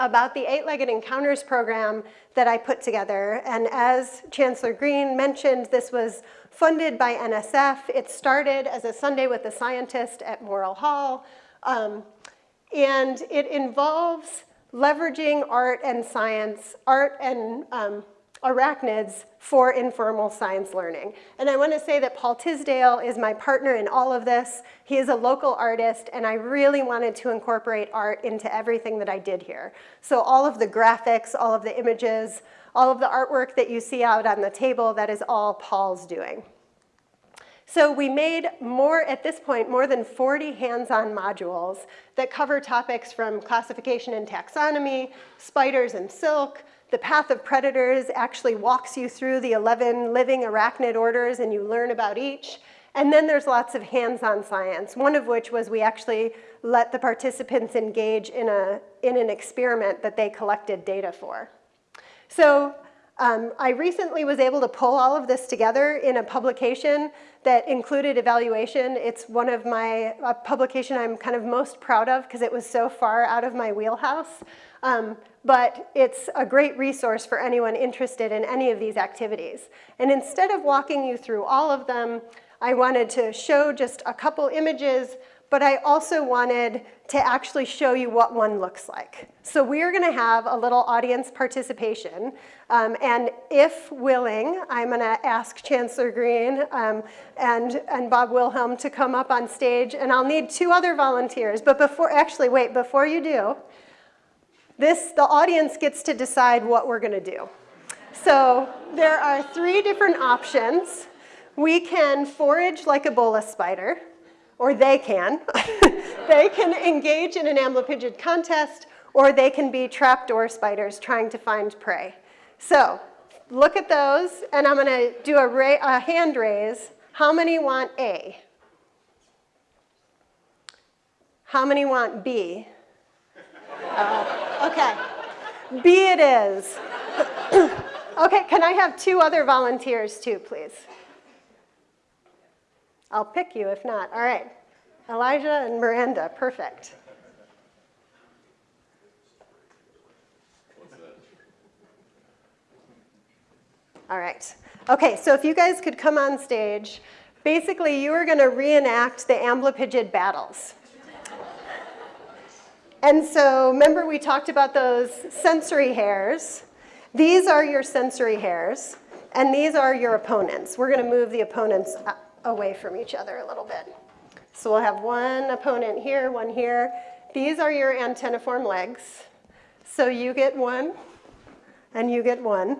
about the Eight-Legged Encounters program that I put together. And as Chancellor Green mentioned, this was funded by NSF. It started as a Sunday with a Scientist at Morrill Hall. Um, and it involves leveraging art and science, art and um, arachnids for informal science learning. And I want to say that Paul Tisdale is my partner in all of this. He is a local artist, and I really wanted to incorporate art into everything that I did here. So all of the graphics, all of the images, all of the artwork that you see out on the table, that is all Paul's doing. So we made more, at this point, more than 40 hands-on modules that cover topics from classification and taxonomy, spiders and silk, the path of predators actually walks you through the 11 living arachnid orders and you learn about each. And then there's lots of hands-on science, one of which was we actually let the participants engage in, a, in an experiment that they collected data for. So um, I recently was able to pull all of this together in a publication that included evaluation. It's one of my a publication I'm kind of most proud of because it was so far out of my wheelhouse. Um, but it's a great resource for anyone interested in any of these activities. And instead of walking you through all of them, I wanted to show just a couple images but I also wanted to actually show you what one looks like. So we are gonna have a little audience participation, um, and if willing, I'm gonna ask Chancellor Green um, and, and Bob Wilhelm to come up on stage, and I'll need two other volunteers, but before, actually, wait, before you do, this, the audience gets to decide what we're gonna do. So there are three different options. We can forage like a bolas spider, or they can. they can engage in an amblypygid contest, or they can be trapdoor spiders trying to find prey. So look at those, and I'm going to do a, a, hand raise. How many want A? How many want B? Uh, okay, B it is. okay, can I have two other volunteers too, please? I'll pick you if not. All right. Elijah and Miranda, perfect. All right. Okay, so if you guys could come on stage, basically you are going to reenact the amblypygid battles. And so remember we talked about those sensory hairs. These are your sensory hairs, and these are your opponents. We're going to move the opponents away from each other a little bit. So we'll have one opponent here, one here. These are your antenniform legs. So you get one, and you get one.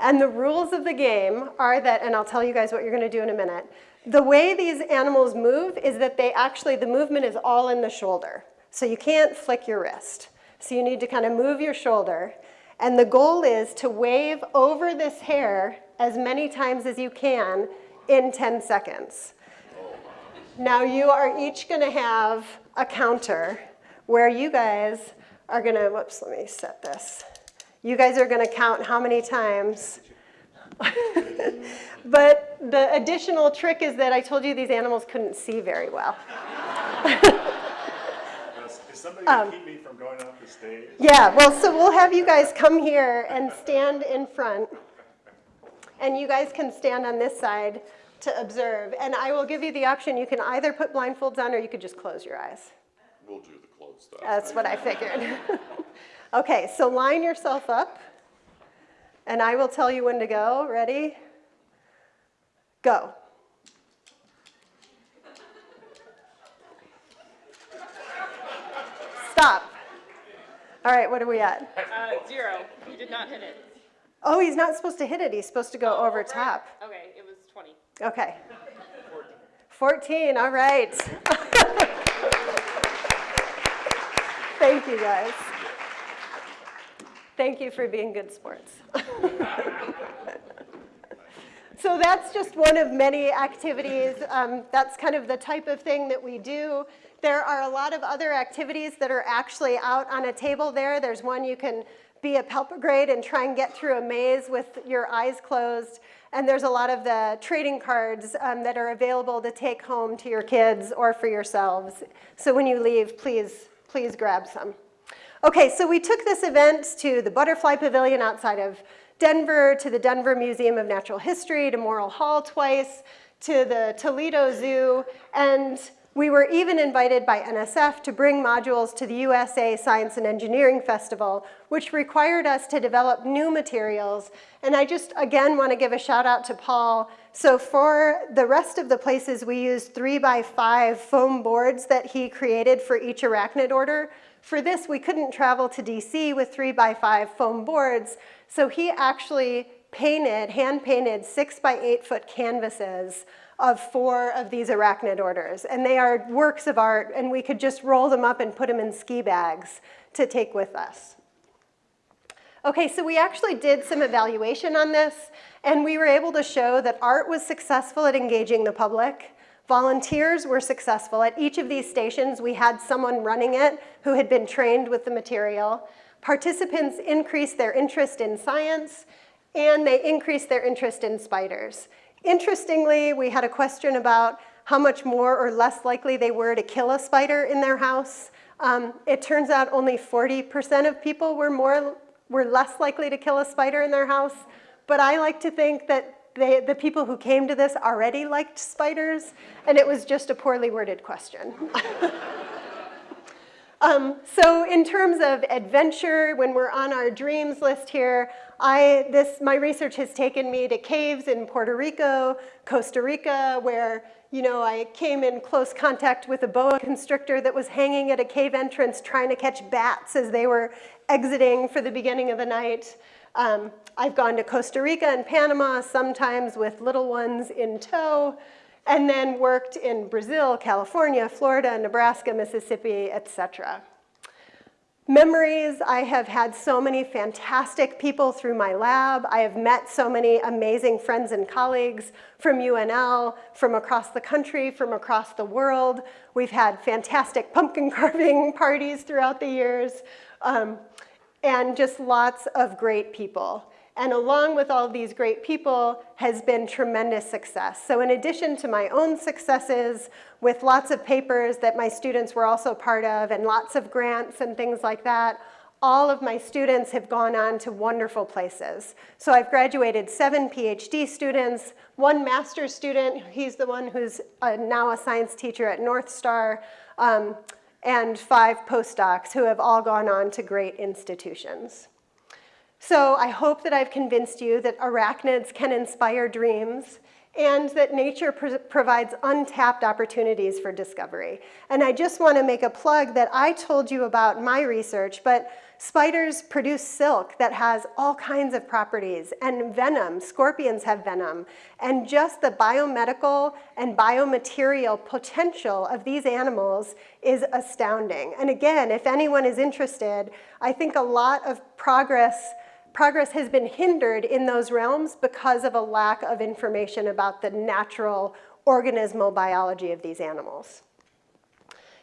And the rules of the game are that, and I'll tell you guys what you're gonna do in a minute. The way these animals move is that they actually, the movement is all in the shoulder. So you can't flick your wrist. So you need to kind of move your shoulder. And the goal is to wave over this hair as many times as you can in 10 seconds. Now you are each gonna have a counter where you guys are gonna, whoops, let me set this. You guys are gonna count how many times. but the additional trick is that I told you these animals couldn't see very well. Is somebody um, gonna keep me from going off the stage? Yeah, well, so we'll have you guys come here and stand in front. And you guys can stand on this side to observe. And I will give you the option, you can either put blindfolds on or you could just close your eyes. We'll do the closed stuff. That's what I figured. okay, so line yourself up. And I will tell you when to go. Ready? Go. Stop. All right, what are we at? Uh, zero. You did not hit it. Oh, he's not supposed to hit it. He's supposed to go Oh, over right. top. Okay, it was 20. Okay. 14, all right. Thank you, guys. Thank you for being good sports. so that's just one of many activities. Um, that's kind of the type of thing that we do. There are a lot of other activities that are actually out on a table there. There's one you can be a palpigrade and try and get through a maze with your eyes closed. And there's a lot of the trading cards um, that are available to take home to your kids or for yourselves. So when you leave, please, please grab some. Okay, so we took this event to the Butterfly Pavilion outside of Denver, to the Denver Museum of Natural History, to Morrill Hall twice, to the Toledo Zoo, and we were even invited by NSF to bring modules to the USA Science and Engineering Festival, which required us to develop new materials. And I just, again, want to give a shout out to Paul. So for the rest of the places, we used three by five foam boards that he created for each arachnid order. For this, we couldn't travel to DC with three by five foam boards. So he actually painted, hand painted six by eight foot canvases of four of these arachnid orders. And they are works of art, and we could just roll them up and put them in ski bags to take with us. Okay, so we actually did some evaluation on this, and we were able to show that art was successful at engaging the public. Volunteers were successful. At each of these stations, we had someone running it who had been trained with the material. Participants increased their interest in science, and they increased their interest in spiders. Interestingly, we had a question about how much more or less likely they were to kill a spider in their house. Um, it turns out only 40% of people were more were less likely to kill a spider in their house. But I like to think that they, the people who came to this already liked spiders, and it was just a poorly worded question. Um, so in terms of adventure, when we're on our dreams list here, I, this, my research has taken me to caves in Puerto Rico, Costa Rica, where you know, I came in close contact with a boa constrictor that was hanging at a cave entrance trying to catch bats as they were exiting for the beginning of the night. Um, I've gone to Costa Rica and Panama, sometimes with little ones in tow and then worked in Brazil, California, Florida, Nebraska, Mississippi, etc. Memories, I have had so many fantastic people through my lab. I have met so many amazing friends and colleagues from UNL, from across the country, from across the world. We've had fantastic pumpkin carving parties throughout the years, um, and just lots of great people and along with all these great people has been tremendous success. So in addition to my own successes with lots of papers that my students were also part of and lots of grants and things like that, all of my students have gone on to wonderful places. So I've graduated seven PhD students, one master's student, he's the one who's a, now a science teacher at North Star, um, and five postdocs who have all gone on to great institutions. So I hope that I've convinced you that arachnids can inspire dreams and that nature pr provides untapped opportunities for discovery. And I just want to make a plug that I told you about my research, but spiders produce silk that has all kinds of properties and venom, scorpions have venom, and just the biomedical and biomaterial potential of these animals is astounding. And again, if anyone is interested, I think a lot of progress progress has been hindered in those realms because of a lack of information about the natural organismal biology of these animals.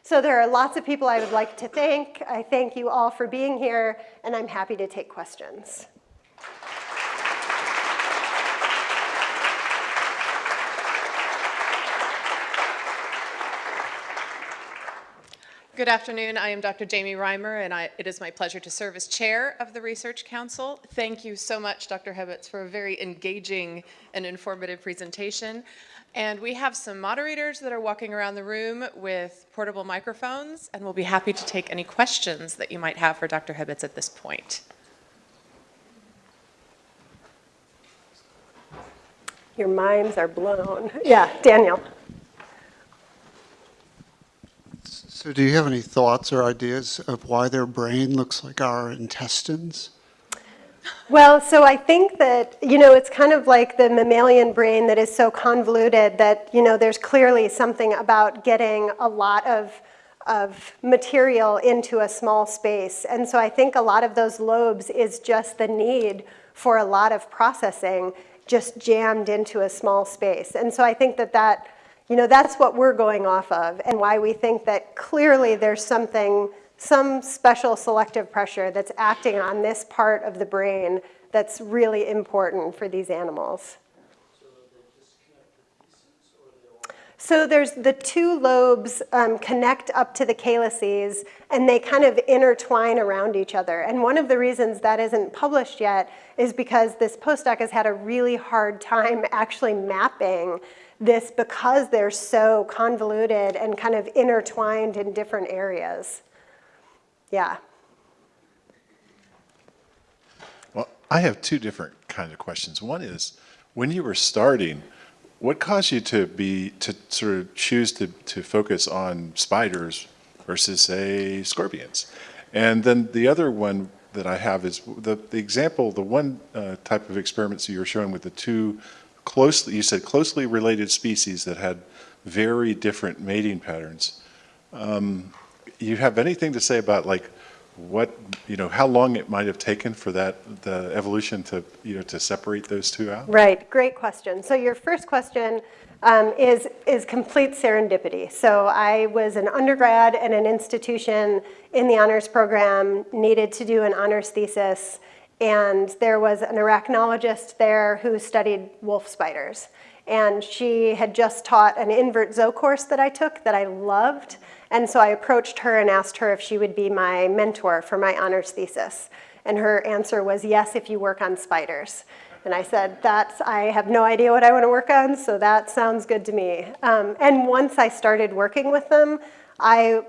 So there are lots of people I would like to thank. I thank you all for being here, and I'm happy to take questions. Good afternoon. I am Dr. Jamie Reimer, and I, it is my pleasure to serve as chair of the Research Council. Thank you so much, Dr. Hebets, for a very engaging and informative presentation. And we have some moderators that are walking around the room with portable microphones, and we'll be happy to take any questions that you might have for Dr. Hebets at this point. Your minds are blown. Yeah, Daniel. So do you have any thoughts or ideas of why their brain looks like our intestines? Well, so I think that, you know, it's kind of like the mammalian brain that is so convoluted that, you know, there's clearly something about getting a lot of, of material into a small space. And so I think a lot of those lobes is just the need for a lot of processing just jammed into a small space. And so I think that that you know, that's what we're going off of and why we think that clearly there's something, some special selective pressure that's acting on this part of the brain that's really important for these animals. So there's the two lobes um, connect up to the calyces and they kind of intertwine around each other. And one of the reasons that isn't published yet is because this postdoc has had a really hard time actually mapping this because they're so convoluted and kind of intertwined in different areas. Yeah. Well, I have two different kinds of questions. One is, when you were starting, what caused you to be to sort of choose to, to focus on spiders versus say scorpions? And then the other one that I have is the, the example, the one uh, type of experiments you were showing with the two closely, you said closely related species that had very different mating patterns. Um, you have anything to say about like what, you know, how long it might have taken for that, the evolution to, you know, to separate those two out? Right, great question. So your first question um, is, is complete serendipity. So I was an undergrad at an institution in the honors program, needed to do an honors thesis, and there was an arachnologist there who studied wolf spiders. And she had just taught an invert zoo course that I took that I loved. And so I approached her and asked her if she would be my mentor for my honors thesis. And her answer was, yes, if you work on spiders. And I said, that's, I have no idea what I want to work on, so that sounds good to me. Um, and once I started working with them, I,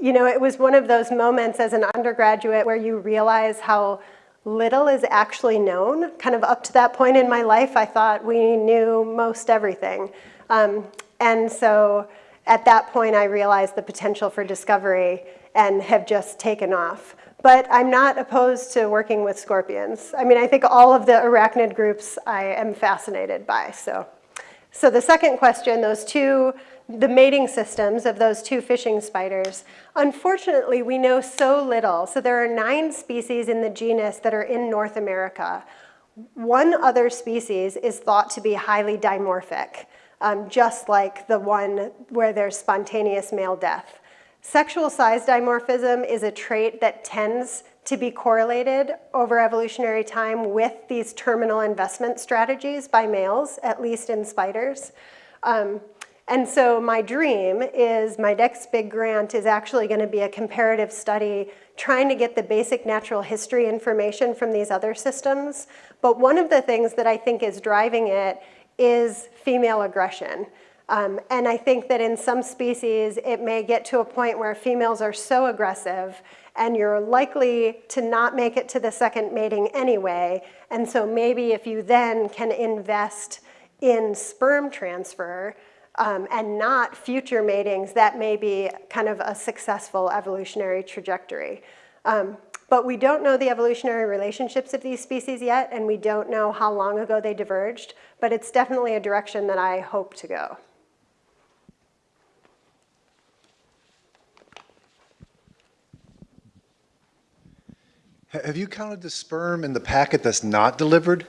you know, it was one of those moments as an undergraduate where you realize how little is actually known. Kind of up to that point in my life, I thought we knew most everything. Um, and so at that point, I realized the potential for discovery and have just taken off. But I'm not opposed to working with scorpions. I mean, I think all of the arachnid groups I am fascinated by. So, so the second question, those two, the mating systems of those two fishing spiders, unfortunately, we know so little. So there are nine species in the genus that are in North America. One other species is thought to be highly dimorphic, um, just like the one where there's spontaneous male death. Sexual size dimorphism is a trait that tends to be correlated over evolutionary time with these terminal investment strategies by males, at least in spiders. Um, and so my dream is my next big grant is actually going to be a comparative study trying to get the basic natural history information from these other systems. But one of the things that I think is driving it is female aggression. Um, and I think that in some species, it may get to a point where females are so aggressive and you're likely to not make it to the second mating anyway. And so maybe if you then can invest in sperm transfer um, and not future matings, that may be kind of a successful evolutionary trajectory. Um, but we don't know the evolutionary relationships of these species yet, and we don't know how long ago they diverged, but it's definitely a direction that I hope to go. Have you counted the sperm in the packet that's not delivered?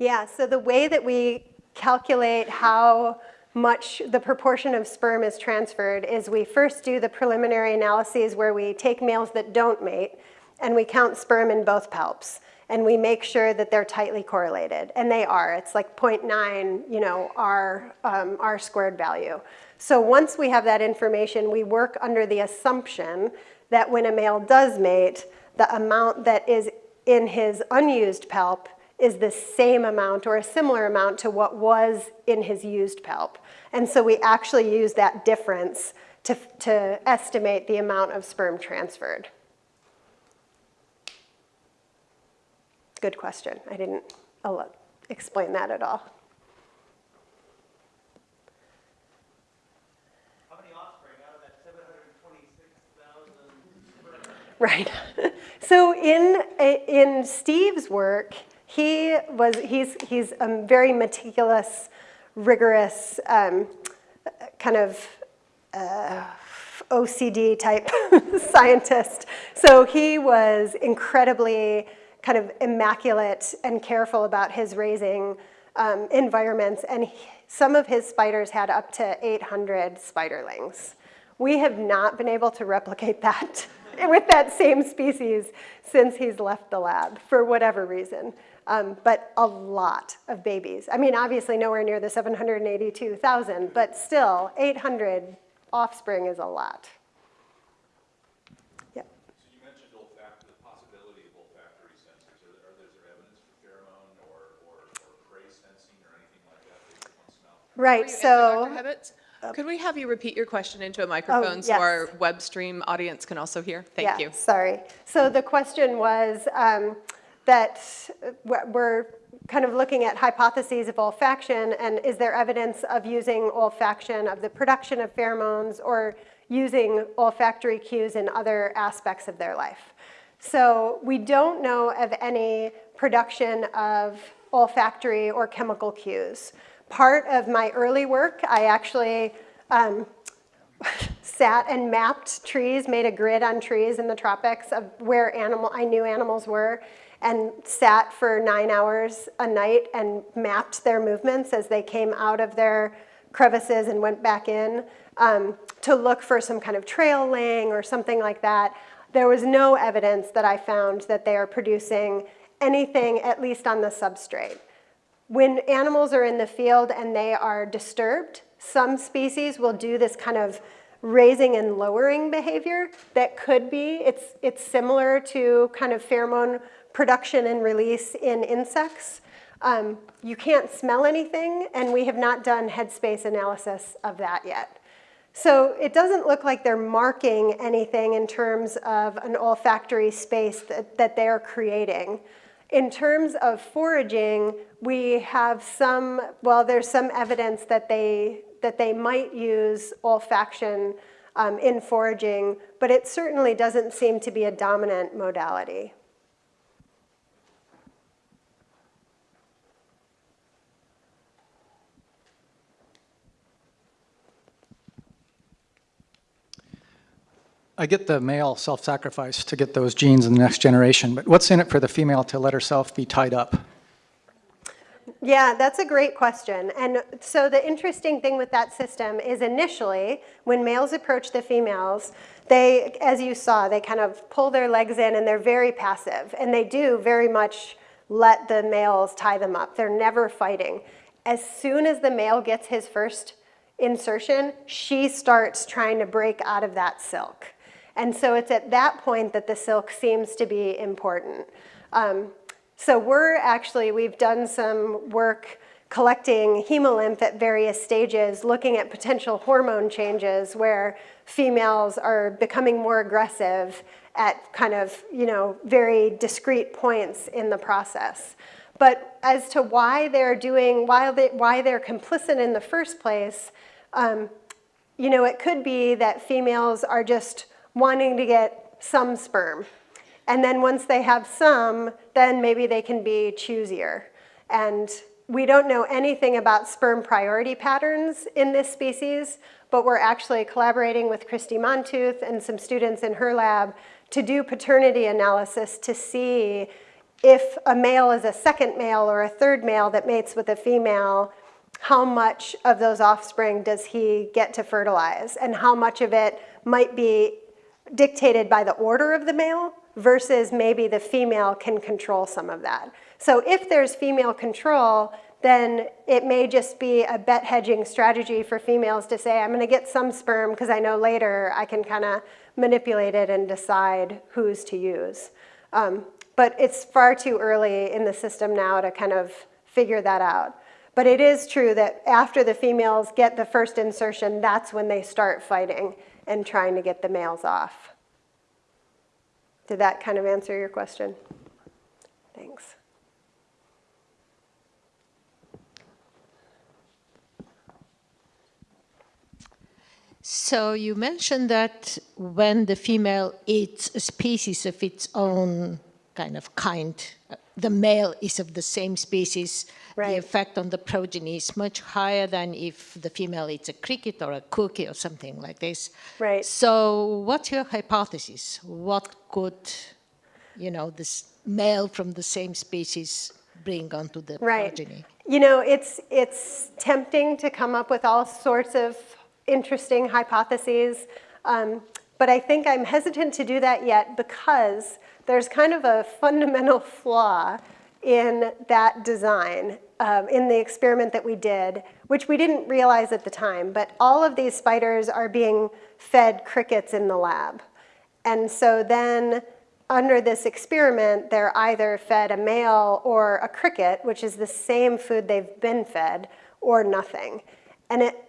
Yeah, so the way that we calculate how much the proportion of sperm is transferred is we first do the preliminary analyses where we take males that don't mate and we count sperm in both palps and we make sure that they're tightly correlated. And they are. It's like 0.9 you know r um, r squared value. So once we have that information we work under the assumption that when a male does mate the amount that is in his unused palp is the same amount or a similar amount to what was in his used palp. And so we actually use that difference to, to estimate the amount of sperm transferred. Good question. I didn't explain that at all. How many offspring out of that 726,000 Right. So in, in Steve's work, he was, he's, he's a very meticulous, rigorous, um, kind of uh, OCD type scientist. So he was incredibly kind of immaculate and careful about his raising um, environments. And he, some of his spiders had up to 800 spiderlings. We have not been able to replicate that with that same species since he's left the lab for whatever reason. Um, but a lot of babies. I mean, obviously nowhere near the 782,000, but still 800 offspring is a lot. Yep. So you mentioned olfact, the possibility of olfactory sensors. Are there, are there evidence for pheromone or, or, or prey sensing or anything like that based? Right, Before you answer, so. Could we have you repeat your question into a microphone so yes. our web stream audience can also hear? Thank yeah, you. Sorry. So the question was um, that we're kind of looking at hypotheses of olfaction and is there evidence of using olfaction of the production of pheromones or using olfactory cues in other aspects of their life. So we don't know of any production of olfactory or chemical cues. Part of my early work, I actually um, sat and mapped trees, made a grid on trees in the tropics of where animal, I knew animals were, and sat for nine hours a night and mapped their movements as they came out of their crevices and went back in um, to look for some kind of trail laying or something like that. There was no evidence that I found that they are producing anything, at least on the substrate. When animals are in the field and they are disturbed, some species will do this kind of raising and lowering behavior that could be, it's, it's similar to kind of pheromone production and release in insects. Um, you can't smell anything, and we have not done headspace analysis of that yet. So it doesn't look like they're marking anything in terms of an olfactory space that, that they're creating. In terms of foraging, we have some, well, there's some evidence that they, that they might use olfaction um, in foraging, but it certainly doesn't seem to be a dominant modality. I get the male self-sacrifice to get those genes in the next generation, but what's in it for the female to let herself be tied up? Yeah, that's a great question. And so the interesting thing with that system is initially, when males approach the females, they, as you saw, they kind of pull their legs in and they're very passive. And they do very much let the males tie them up. They're never fighting. As soon as the male gets his first insertion, she starts trying to break out of that silk. And so it's at that point that the silk seems to be important. Um, so we're actually, we've done some work collecting hemolymph at various stages, looking at potential hormone changes where females are becoming more aggressive at kind of, you know, very discrete points in the process. But as to why they're doing, why, they, why they're complicit in the first place, um, you know, it could be that females are just wanting to get some sperm. And then once they have some, then maybe they can be choosier. And we don't know anything about sperm priority patterns in this species, but we're actually collaborating with Kristi Montooth and some students in her lab to do paternity analysis to see if a male is a second male or a third male that mates with a female, how much of those offspring does he get to fertilize and how much of it might be dictated by the order of the male versus maybe the female can control some of that. So if there's female control, then it may just be a bet hedging strategy for females to say, I'm gonna get some sperm because I know later I can kind of manipulate it and decide who's to use. Um, but it's far too early in the system now to kind of figure that out. But it is true that after the females get the first insertion, that's when they start fighting and trying to get the males off. Did that kind of answer your question? Thanks. So you mentioned that when the female eats a species of its own kind of kind, the male is of the same species, Right. the effect on the progeny is much higher than if the female eats a cricket or a cookie or something like this. Right. So what's your hypothesis? What could, you know, this male from the same species bring onto the Right. progeny? You know, it's, it's tempting to come up with all sorts of interesting hypotheses, um, but I think I'm hesitant to do that yet because there's kind of a fundamental flaw in that design, um, in the experiment that we did, which we didn't realize at the time, but all of these spiders are being fed crickets in the lab. And so then under this experiment, they're either fed a male or a cricket, which is the same food they've been fed, or nothing. And it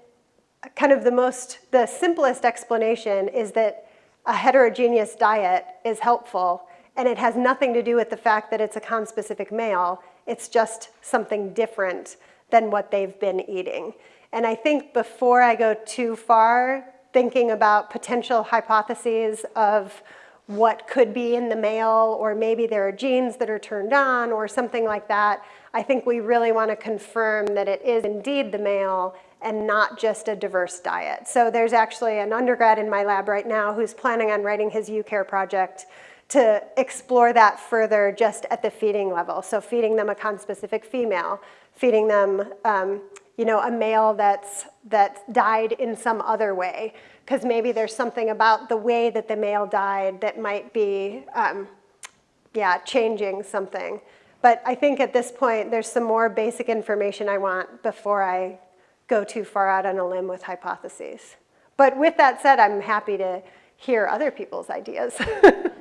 kind of the most, the simplest explanation is that a heterogeneous diet is helpful and it has nothing to do with the fact that it's a conspecific male. It's just something different than what they've been eating. And I think before I go too far thinking about potential hypotheses of what could be in the male, or maybe there are genes that are turned on or something like that, I think we really want to confirm that it is indeed the male and not just a diverse diet. So there's actually an undergrad in my lab right now who's planning on writing his UCARE project to explore that further just at the feeding level. So feeding them a conspecific female, feeding them um, you know, a male that's, that died in some other way. Because maybe there's something about the way that the male died that might be, um, yeah, changing something. But I think at this point, there's some more basic information I want before I go too far out on a limb with hypotheses. But with that said, I'm happy to hear other people's ideas.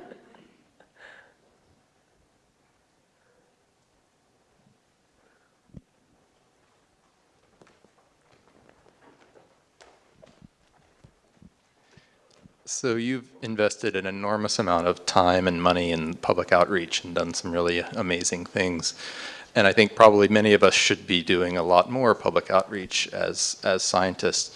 So you've invested an enormous amount of time and money in public outreach and done some really amazing things. And I think probably many of us should be doing a lot more public outreach as, as scientists.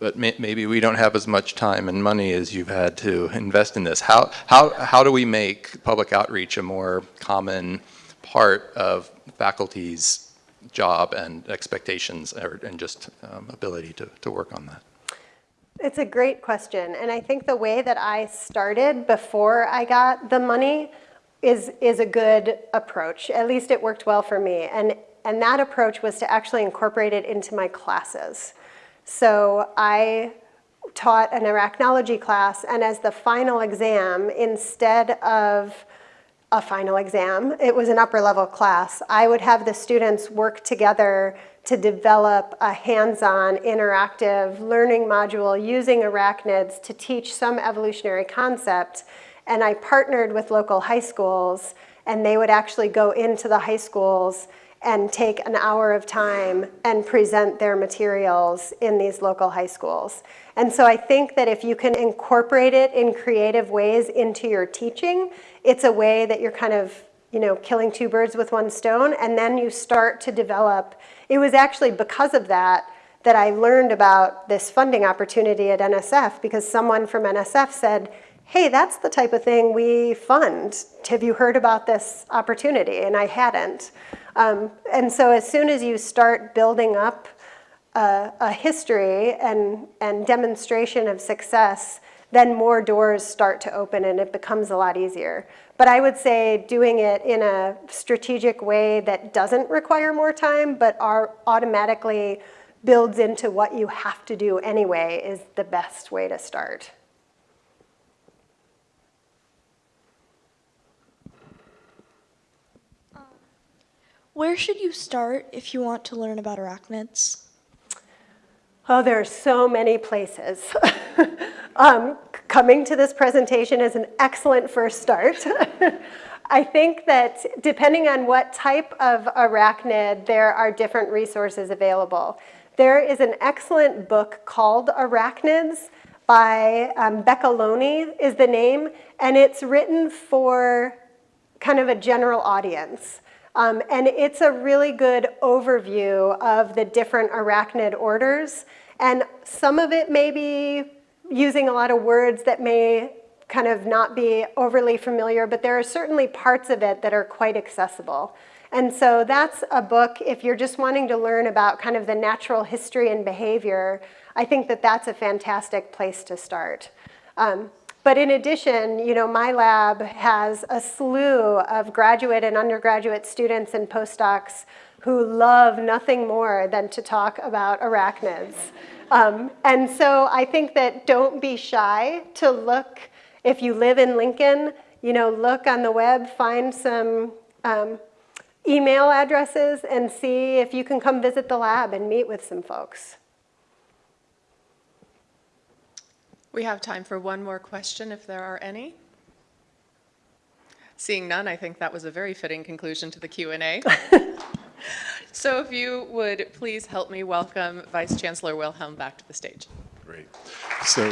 But may, maybe we don't have as much time and money as you've had to invest in this. How, how, how do we make public outreach a more common part of faculty's job and expectations or, and just um, ability to, to work on that? It's a great question. And I think the way that I started before I got the money is, is a good approach. At least it worked well for me. And, and that approach was to actually incorporate it into my classes. So I taught an arachnology class, and as the final exam, instead of a final exam, it was an upper level class, I would have the students work together to develop a hands-on interactive learning module using arachnids to teach some evolutionary concept. And I partnered with local high schools and they would actually go into the high schools and take an hour of time and present their materials in these local high schools. And so I think that if you can incorporate it in creative ways into your teaching, it's a way that you're kind of you know, killing two birds with one stone, and then you start to develop. It was actually because of that that I learned about this funding opportunity at NSF because someone from NSF said, hey, that's the type of thing we fund. Have you heard about this opportunity? And I hadn't. Um, and so as soon as you start building up a, a history and, and demonstration of success, then more doors start to open and it becomes a lot easier. But I would say doing it in a strategic way that doesn't require more time, but are automatically builds into what you have to do anyway is the best way to start. Where should you start if you want to learn about arachnids? Oh, there are so many places. um, coming to this presentation is an excellent first start. I think that depending on what type of arachnid, there are different resources available. There is an excellent book called Arachnids by um, Beccaloni is the name, and it's written for kind of a general audience. Um, and it's a really good overview of the different arachnid orders. And some of it may be using a lot of words that may kind of not be overly familiar, but there are certainly parts of it that are quite accessible. And so that's a book, if you're just wanting to learn about kind of the natural history and behavior, I think that that's a fantastic place to start. Um, but in addition, you know, my lab has a slew of graduate and undergraduate students and postdocs who love nothing more than to talk about arachnids. Um, and so I think that don't be shy to look, if you live in Lincoln, you know, look on the web, find some um, email addresses and see if you can come visit the lab and meet with some folks. We have time for one more question if there are any. Seeing none, I think that was a very fitting conclusion to the Q&A. so if you would please help me welcome Vice Chancellor Wilhelm back to the stage. Great. So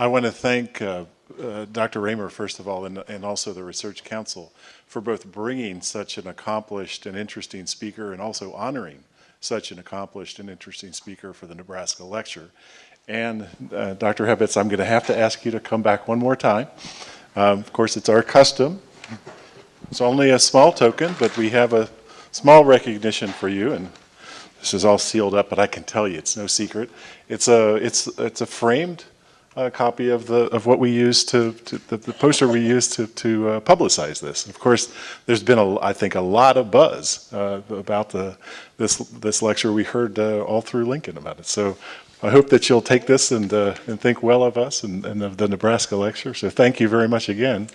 I want to thank uh, uh, Dr. Raymer, first of all, and, and also the Research Council for both bringing such an accomplished and interesting speaker and also honoring such an accomplished and interesting speaker for the Nebraska lecture. And uh, Dr. Hebets, I'm going to have to ask you to come back one more time. Um, of course, it's our custom. It's only a small token, but we have a small recognition for you, and this is all sealed up, but I can tell you, it's no secret. It's a, it's, it's a framed uh, copy of the, of what we used to, to the, the poster we used to, to uh, publicize this. Of course, there's been, a, I think, a lot of buzz uh, about the, this, this lecture. We heard uh, all through Lincoln about it. So I hope that you'll take this and, uh, and think well of us and, and of the Nebraska lecture. So thank you very much again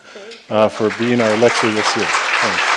uh, for being our lecturer this year. Thanks.